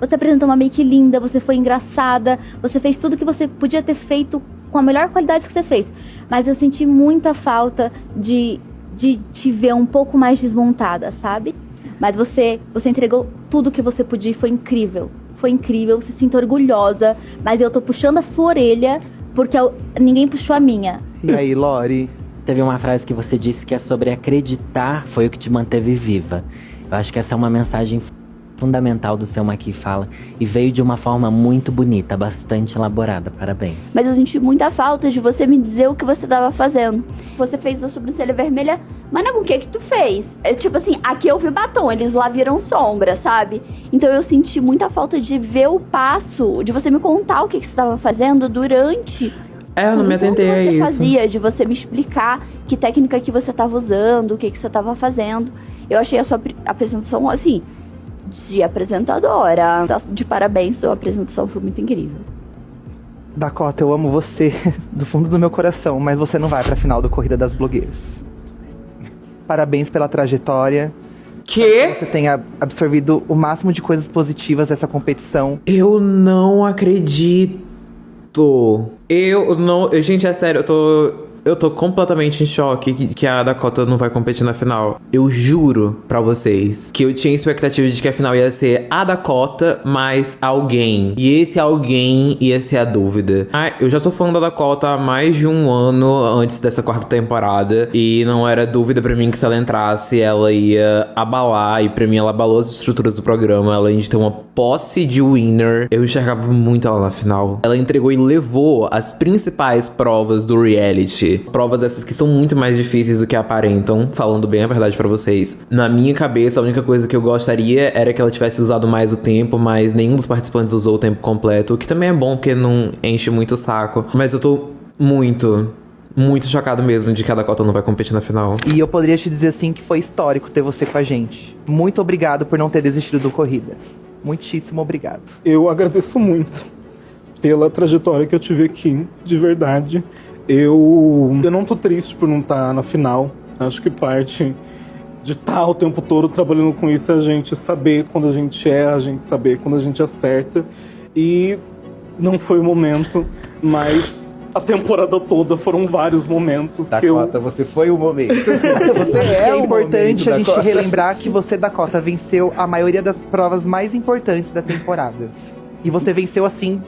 Você apresentou uma make linda, você foi engraçada, você fez tudo que você podia ter feito com a melhor qualidade que você fez. Mas eu senti muita falta de, de te ver um pouco mais desmontada, sabe? Mas você, você entregou tudo que você podia e foi incrível. Foi incrível, se sinto orgulhosa, mas eu tô puxando a sua orelha porque eu- ninguém puxou a minha. E aí, Lori? Teve uma frase que você disse que é sobre acreditar foi o que te manteve viva. Eu acho que essa é uma mensagem fundamental do seu Maqui Fala e veio de uma forma muito bonita, bastante elaborada. Parabéns. Mas eu senti muita falta de você me dizer o que você tava fazendo. Você fez a sobrancelha vermelha, mas não, o que que tu fez? É tipo assim, aqui eu vi batom, eles lá viram sombra, sabe? Então eu senti muita falta de ver o passo, de você me contar o que que você tava fazendo durante É, eu não me atentei a o que você isso. fazia de você me explicar que técnica que você estava usando, o que, que você estava fazendo. Eu achei a sua apre- apresentação, assim, de apresentadora. Tá De parabéns, sua apresentação foi muito incrível. Dakota, eu amo você do fundo do meu coração, mas você não vai pra final do Corrida das Blogueiras. Parabéns pela trajetória. Que? Você tenha absorvido o máximo de coisas positivas dessa competição. Eu não acredito. Eu não. Gente, é sério, eu tô. Eu tô completamente em choque que, a Dakota não vai competir na final. Eu juro pra vocês que eu tinha expectativa de que a final ia ser a Dakota mais alguém. E esse alguém ia ser a dúvida. Ah, eu já sou fã da Dakota há mais de um ano antes dessa quarta temporada. E não era dúvida pra mim que se ela entrasse, ela ia abalar. E pra mim, ela abalou as estruturas do programa. Além de ter uma posse de winner, eu enxergava muito ela na final. Ela entregou e levou as principais provas do reality. Provas essas que são muito mais difíceis do que aparentam, falando bem a verdade pra vocês. Na minha cabeça, a única coisa que eu gostaria era que ela tivesse usado mais o tempo, mas nenhum dos participantes usou o tempo completo, o que também é bom porque não enche muito o saco. Mas eu tô muito, muito chocado mesmo de que a Dakota não vai competir na final. E eu poderia te dizer assim que foi histórico ter você com a gente. Muito obrigado por não ter desistido do Corrida. Muitíssimo obrigado. Eu agradeço muito pela trajetória que eu tive aqui, de verdade. Eu, eu não tô triste por não estar na final. Acho que parte de estar o tempo todo trabalhando com isso é a gente saber quando a gente erra, a gente saber quando a gente acerta. E não foi o momento, mas a temporada toda foram vários momentos que eu... Dakota, você foi o momento. você é, importante a gente relembrar que você, Dakota, venceu a maioria das provas mais importantes da temporada. E você venceu assim,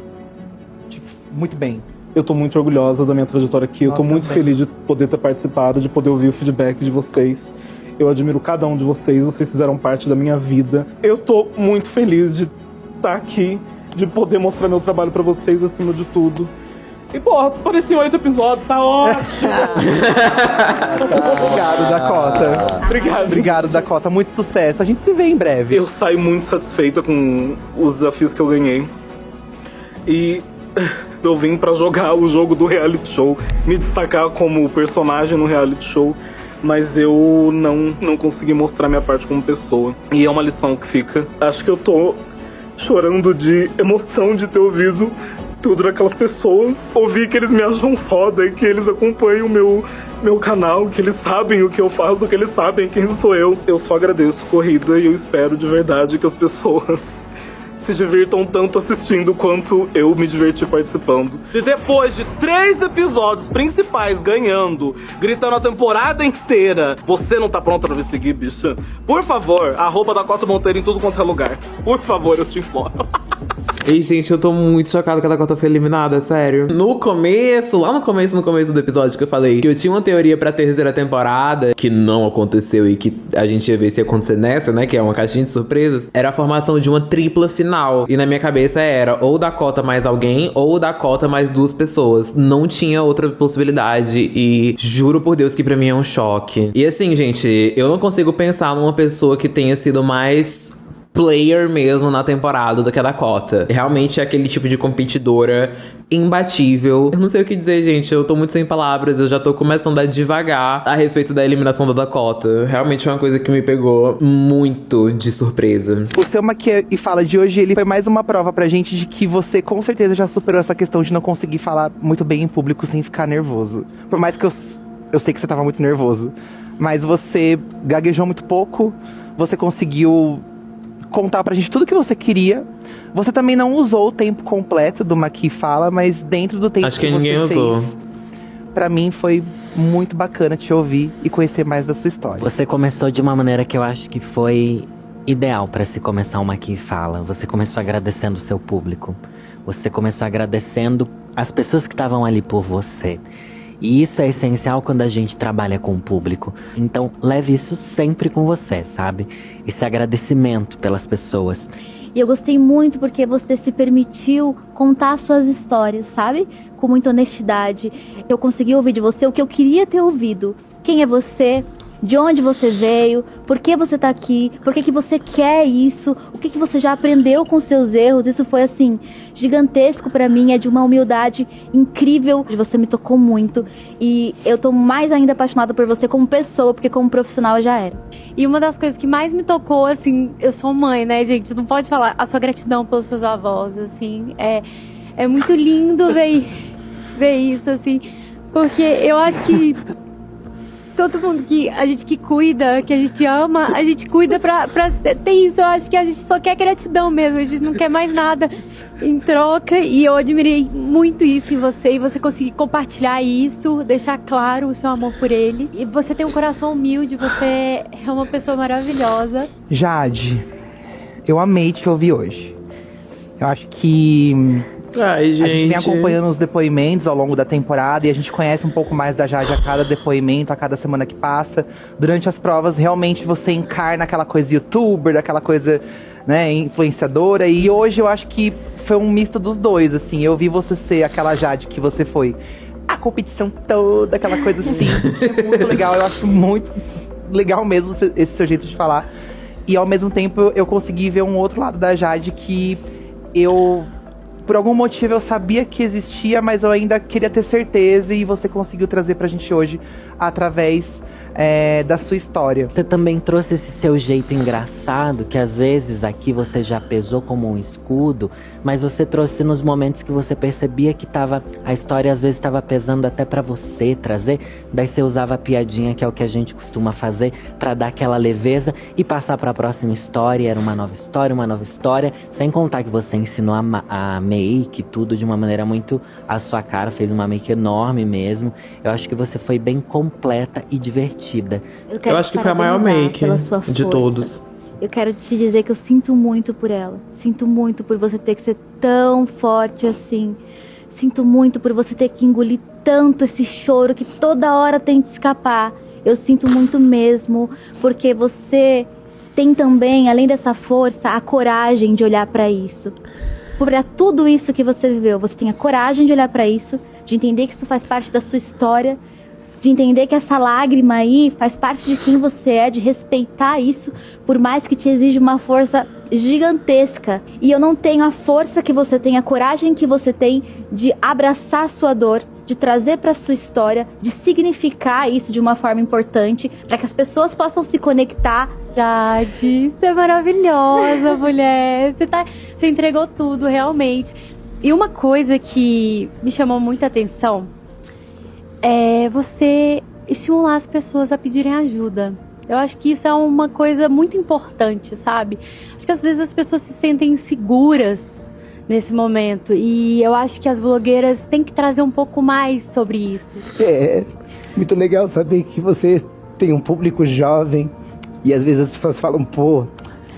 tipo, muito bem. Eu tô muito orgulhosa da minha trajetória aqui. Eu tô Nossa, muito também. feliz de poder ter participado, de poder ouvir o feedback de vocês. Eu admiro cada um de vocês, vocês fizeram parte da minha vida. Eu tô muito feliz de estar aqui, de poder mostrar meu trabalho pra vocês acima de tudo. E, porra, apareci oito episódios, tá ótimo! Obrigado, Dakota. Obrigado. Obrigado, Dakota. Muito sucesso. A gente se vê em breve. Eu saio muito satisfeita com os desafios que eu ganhei. E eu vim pra jogar o jogo do reality show, me destacar como personagem no reality show, mas eu não, não consegui mostrar minha parte como pessoa. E é uma lição que fica. Acho que eu tô chorando de emoção de ter ouvido tudo daquelas pessoas. Ouvir que eles me acham foda e que eles acompanham o meu, meu canal, que eles sabem o que eu faço, que eles sabem quem sou eu. Eu só agradeço corrida e eu espero de verdade que as pessoas se divirtam tanto assistindo quanto eu me diverti participando. Se depois de três episódios principais ganhando, gritando a temporada inteira, você não tá pronta pra me seguir, bicha? Por favor, arroba da Cota Monteiro em tudo quanto é lugar. Por favor, eu te imploro. E, gente, eu tô muito chocado que a Dakota foi eliminada, sério. No começo, lá no começo, no começo do episódio que eu falei que eu tinha uma teoria pra terceira temporada, que não aconteceu e que a gente ia ver se ia acontecer nessa, né? Que é uma caixinha de surpresas. Era a formação de uma tripla final. E na minha cabeça era ou Dakota mais alguém, ou Dakota mais duas pessoas. Não tinha outra possibilidade. E juro por Deus que pra mim é um choque. E assim, gente, eu não consigo pensar numa pessoa que tenha sido mais player mesmo na temporada do que a Dakota. Realmente é aquele tipo de competidora imbatível. Eu não sei o que dizer, gente. Eu tô muito sem palavras. Eu já tô começando a devagar a respeito da eliminação da Dakota. Realmente é uma coisa que me pegou muito de surpresa. O seu Maquia e Fala de hoje, ele foi mais uma prova pra gente de que você com certeza já superou essa questão de não conseguir falar muito bem em público sem ficar nervoso. Por mais que eu, eu sei que você tava muito nervoso. Mas você gaguejou muito pouco, você conseguiu contar pra gente tudo que você queria. Você também não usou o tempo completo do Maqui Fala, mas dentro do tempo Acho que que, ninguém você usou. fez, pra mim foi muito bacana te ouvir e conhecer mais da sua história. Você começou de uma maneira que eu acho que foi ideal para se começar uma aqui fala. Você começou agradecendo o seu público. Você começou agradecendo as pessoas que estavam ali por você. E isso é essencial quando a gente trabalha com o público. Então, leve isso sempre com você, sabe? Esse agradecimento pelas pessoas. E eu gostei muito porque você se permitiu contar suas histórias, sabe? Com muita honestidade. Eu consegui ouvir de você o que eu queria ter ouvido. Quem é você? De onde você veio? Por que você tá aqui? Por que, que você quer isso? O que, que você já aprendeu com seus erros? Isso foi assim gigantesco pra mim, é de uma humildade incrível. Você me tocou muito e eu tô mais ainda apaixonada por você como pessoa, porque como profissional eu já era. E uma das coisas que mais me tocou, assim, eu sou mãe, né, gente? Não pode falar a sua gratidão pelos seus avós, assim. É, é muito lindo ver, ver isso, assim. Porque eu acho que todo mundo que a gente que cuida, que a gente ama, a gente cuida pra, pra ter isso. Eu acho que a gente só quer gratidão mesmo, a gente não quer mais nada em troca. E eu admirei muito isso em você e você conseguir compartilhar isso, deixar claro o seu amor por ele. E você tem um coração humilde, você é uma pessoa maravilhosa. Jade, eu amei te ouvir hoje. Eu acho que Ai, a gente vem gente. acompanhando os depoimentos ao longo da temporada e a gente conhece um pouco mais da Jade a cada depoimento, a cada semana que passa. Durante as provas, realmente você encarna aquela coisa youtuber, aquela coisa, né, influenciadora. E hoje eu acho que foi um misto dos dois, assim. Eu vi você ser aquela Jade que você foi. A competição toda, aquela coisa assim. é muito legal, eu acho muito legal mesmo esse seu jeito de falar. E ao mesmo tempo eu consegui ver um outro lado da Jade que eu por algum motivo eu sabia que existia, mas eu ainda queria ter certeza e você conseguiu trazer pra gente hoje através é, da sua história. Você também trouxe esse seu jeito engraçado, que às vezes aqui você já pesou como um escudo, mas você trouxe nos momentos que você percebia que tava, a história às vezes estava pesando até pra você trazer, daí você usava a piadinha, que é o que a gente costuma fazer, pra dar aquela leveza e passar pra próxima história, era uma nova história, uma nova história, sem contar que você ensinou a, a make, tudo de uma maneira muito à sua cara, fez uma make enorme mesmo. Eu acho que você foi bem completa e divertida. Eu, quero Eu acho que foi a maior make de todos. Eu quero te dizer que eu sinto muito por ela. Sinto muito por você ter que ser tão forte assim. Sinto muito por você ter que engolir tanto esse choro que toda hora tenta escapar. Eu sinto muito mesmo, porque você tem também, além dessa força, a coragem de olhar pra isso. Pra tudo isso que você viveu, você tem a coragem de olhar pra isso, de entender que isso faz parte da sua história, de entender que essa lágrima aí faz parte de quem você é, de respeitar isso, por mais que te exija uma força gigantesca. E eu não tenho a força que você tem, a coragem que você tem de abraçar a sua dor, de trazer para sua história, de significar isso de uma forma importante, para que as pessoas possam se conectar. Jade, você é maravilhosa, mulher. Você, tá, você entregou tudo, realmente. E uma coisa que me chamou muita atenção é você estimular as pessoas a pedirem ajuda. Eu acho que isso é uma coisa muito importante, sabe? Acho que às vezes as pessoas se sentem inseguras nesse momento. E eu acho que as blogueiras têm que trazer um pouco mais sobre isso. É muito legal saber que você tem um público jovem e às vezes as pessoas falam, pô,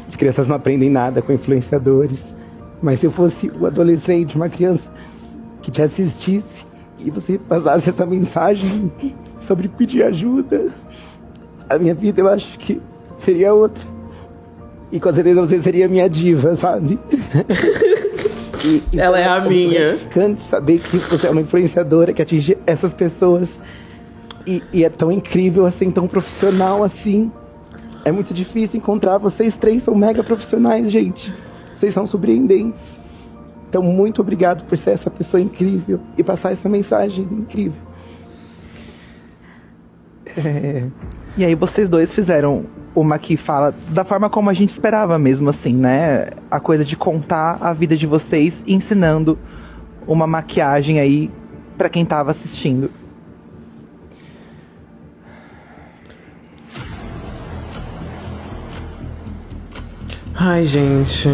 as crianças não aprendem nada com influenciadores. Mas se eu fosse um adolescente, uma criança que te assistisse e você passasse essa mensagem sobre pedir ajuda, a minha vida eu acho que seria outra. E com certeza você seria minha diva, sabe? E- então Ela é a muito minha. gratificante saber que você é uma influenciadora que atinge essas pessoas. E, e é tão incrível assim, tão profissional assim. É muito difícil encontrar. Vocês três são mega profissionais, gente. Vocês são surpreendentes. Então, muito obrigado por ser essa pessoa incrível e passar essa mensagem incrível. É, E aí vocês dois fizeram uma que fala da forma como a gente esperava mesmo, assim, né? A coisa de contar a vida de vocês ensinando uma maquiagem aí pra quem tava assistindo. Ai, gente.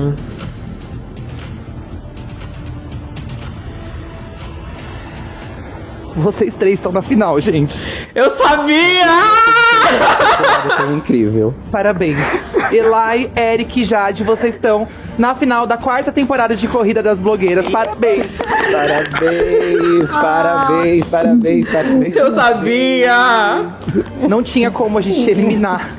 Vocês três estão na final, gente. Eu sabia! É incrível. Parabéns. Elai, Eric e Jade, vocês estão na final da quarta temporada de Corrida das Blogueiras. Parabéns! Parabéns, parabéns, parabéns, parabéns. Eu sabia! Não tinha como a gente eliminar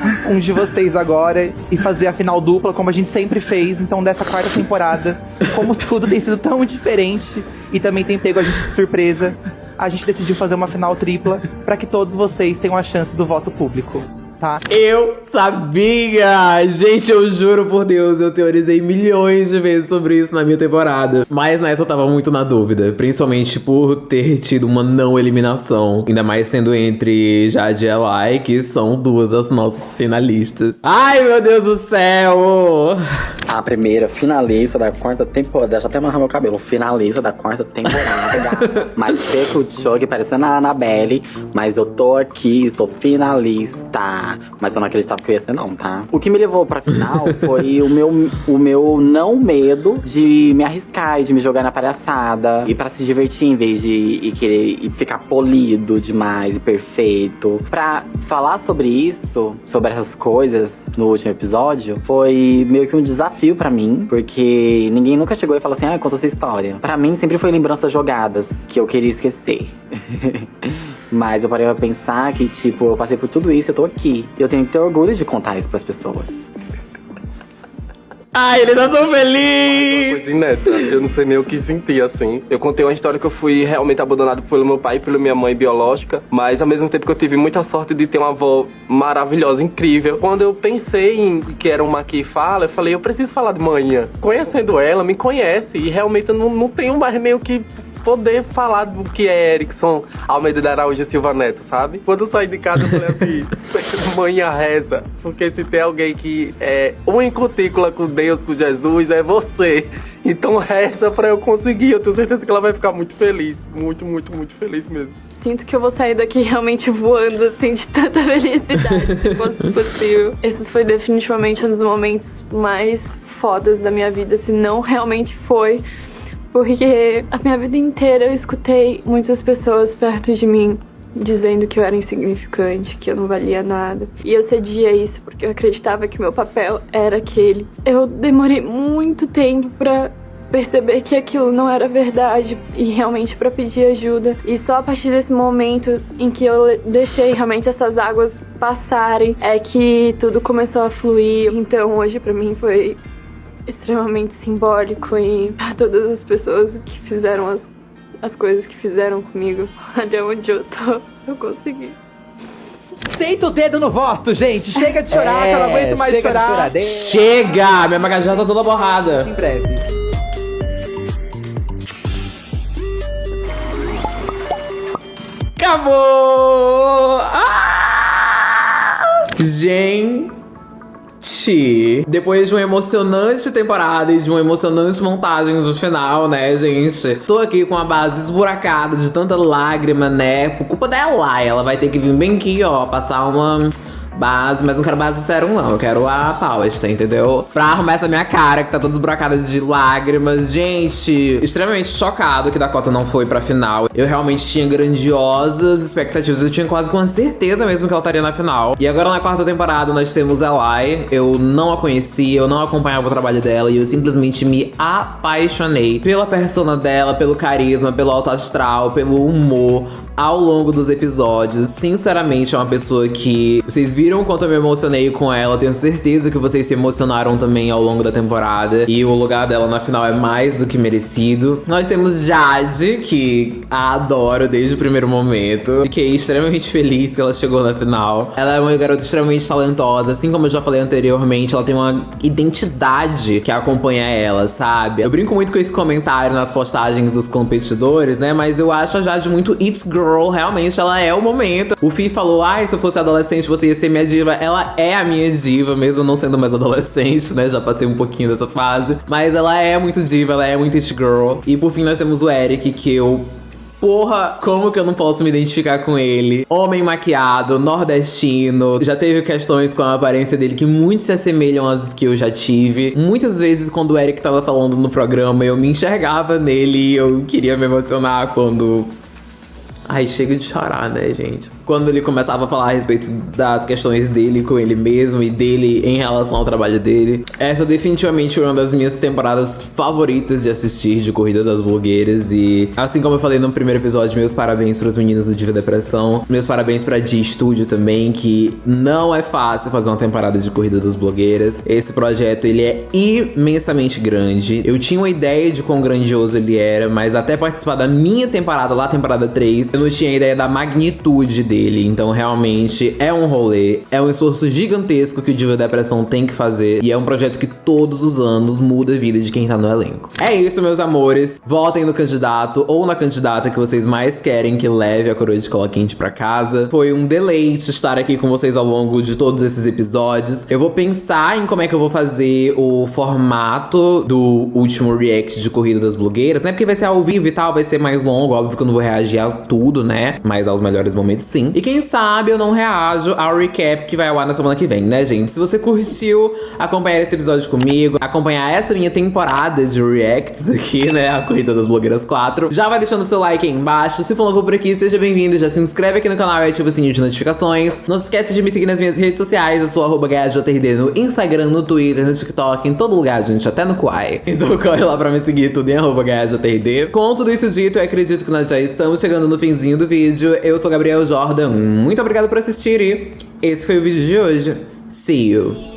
um de vocês agora e fazer a final dupla como a gente sempre fez. Então, dessa quarta temporada, como tudo tem sido tão diferente e também tem pego a gente de surpresa, a gente decidiu fazer uma final tripla para que todos vocês tenham a chance do voto público. Tá? Eu sabia! Gente, eu juro por Deus, eu teorizei milhões de vezes sobre isso na minha temporada. Mas nessa eu tava muito na dúvida. Principalmente por ter tido uma não eliminação. Ainda mais sendo entre Jade e Elai, que são duas das nossas finalistas. Ai, meu Deus do céu! A primeira finalista da quarta temporada. Deixa eu até amarrar meu cabelo. Finalista da quarta temporada. mas feio o jogo parecendo a Annabelle. Mas eu tô aqui, sou finalista. Mas eu não acreditava que eu ia ser, não, tá? O que me levou pra final foi o meu, o meu não medo de me arriscar e de me jogar na palhaçada. E pra se divertir em vez de e querer e ficar polido demais e perfeito. Pra falar sobre isso, sobre essas coisas no último episódio, foi meio que um desafio pra mim, porque ninguém nunca chegou e falou assim: ah, conta essa história. Pra mim sempre foi lembranças jogadas que eu queria esquecer. Mas eu parei pra pensar que, tipo, eu passei por tudo isso, eu tô aqui. Eu tenho que ter orgulho de contar isso pras pessoas. Ai, ele tá tão feliz! Coisa inédita. Eu não sei nem o que sentir, assim. Eu contei uma história que eu fui realmente abandonado pelo meu pai e pela minha mãe biológica, mas ao mesmo tempo que eu tive muita sorte de ter uma avó maravilhosa, incrível. Quando eu pensei em que era uma que fala, eu falei, eu preciso falar de manhã. Conhecendo ela, me conhece, e realmente eu não, não tenho mais meio que poder falar do que é Erickson Almeida da Araújo Silva Neto, sabe? Quando eu saí de casa, eu falei assim, manhã reza, porque se tem alguém que é um em cutícula com Deus, com Jesus, é você. Então reza pra eu conseguir, eu tenho certeza que ela vai ficar muito feliz, muito, muito, muito feliz mesmo. Sinto que eu vou sair daqui realmente voando, assim, de tanta felicidade, se fosse possível. Esse foi definitivamente um dos momentos mais fodas da minha vida, se não realmente foi. Porque a minha vida inteira eu escutei muitas pessoas perto de mim dizendo que eu era insignificante, que eu não valia nada. E eu cedia isso porque eu acreditava que o meu papel era aquele. Eu demorei muito tempo pra perceber que aquilo não era verdade e realmente pra pedir ajuda. E só a partir desse momento em que eu deixei realmente essas águas passarem é que tudo começou a fluir. Então hoje pra mim foi extremamente simbólico e pra todas as pessoas que fizeram as, as coisas que fizeram comigo. Olha onde eu tô, eu consegui. Senta o dedo no voto, gente. Chega de chorar, É, que eu não aguento mais chega chorar. Chega! Minha maquiagem tá toda borrada. Em breve. Acabou! Ah! Gente! Depois de uma emocionante temporada e de uma emocionante montagem do final, né, gente? Tô aqui com a base esburacada de tanta lágrima, né? Por culpa dela, ela vai ter que vir bem aqui, ó, passar uma base, mas não quero base sérum, não. Eu quero a Palesta, entendeu? Pra arrumar essa minha cara, que tá toda esburacada de lágrimas. Gente, extremamente chocado que Dakota não foi pra final. Eu realmente tinha grandiosas expectativas. Eu tinha quase com certeza mesmo que ela estaria na final. E agora na quarta temporada nós temos Elai. Eu não a conhecia, eu não acompanhava o trabalho dela e eu simplesmente me apaixonei pela persona dela, pelo carisma, pelo alto astral, pelo humor ao longo dos episódios. Sinceramente, é uma pessoa que vocês viram quanto eu me emocionei com ela. Tenho certeza que vocês se emocionaram também ao longo da temporada. E o lugar dela na final é mais do que merecido. Nós temos Jade, que a adoro desde o primeiro momento. Fiquei extremamente feliz que ela chegou na final. Ela é uma garota extremamente talentosa, assim como eu já falei anteriormente, ela tem uma identidade que acompanha ela, sabe? Eu brinco muito com esse comentário nas postagens dos competidores, né? Mas eu acho a Jade muito It's Girl, realmente ela é o momento. O Fi falou: ai, se eu fosse adolescente, você ia ser minha diva. Ela é a minha diva, mesmo não sendo mais adolescente, né? Já passei um pouquinho dessa fase. Mas ela é muito diva, ela é muito It Girl. E por fim, nós temos o Eric, que eu Porra, como que eu não posso me identificar com ele? Homem maquiado, nordestino. Já teve questões com a aparência dele que muito se assemelham às que eu já tive. Muitas vezes, quando o Eric tava falando no programa, eu me enxergava nele e eu queria me emocionar quando Ai, chega de chorar, né, gente? Quando ele começava a falar a respeito das questões dele com ele mesmo e dele em relação ao trabalho dele. Essa definitivamente foi uma das minhas temporadas favoritas de assistir de Corrida das Blogueiras. E assim como eu falei no primeiro episódio, meus parabéns para os meninos do Diva Depressão. Meus parabéns pra Di Studio também, que não é fácil fazer uma temporada de Corrida das Blogueiras. Esse projeto, ele é imensamente grande. Eu tinha uma ideia de quão grandioso ele era, mas até participar da minha temporada, lá temporada 3, eu não tinha ideia da magnitude dele. Então, realmente, é um rolê, é um esforço gigantesco que o Diva Depressão tem que fazer. E é um projeto que todos os anos muda a vida de quem tá no elenco. É isso, meus amores. Votem no candidato ou na candidata que vocês mais querem que leve a coroa de cola quente pra casa. Foi um deleite estar aqui com vocês ao longo de todos esses episódios. Eu vou pensar em como é que eu vou fazer o formato do último react de Corrida das Blogueiras, né? Porque vai ser ao vivo e tal, vai ser mais longo. Óbvio que eu não vou reagir a tudo, né? Mas aos melhores momentos, sim. E quem sabe eu não reajo ao recap que vai ao ar na semana que vem, né, gente? Se você curtiu acompanhar esse episódio comigo, acompanhar essa minha temporada de reacts aqui, né? A Corrida das Blogueiras 4, já vai deixando seu like aí embaixo. Se for novo por aqui, seja bem-vindo. Já se inscreve aqui no canal e ativa o sininho de notificações. Não se esquece de me seguir nas minhas redes sociais. Eu sou arroba no Instagram, no Twitter, no TikTok, em todo lugar, gente. Até no Quai. Então corre lá pra me seguir tudo em arroba. Com tudo isso dito, eu acredito que nós já estamos chegando no finzinho do vídeo. Eu sou Gabriel Jordan, muito obrigado por assistir e esse foi o vídeo de hoje. See you!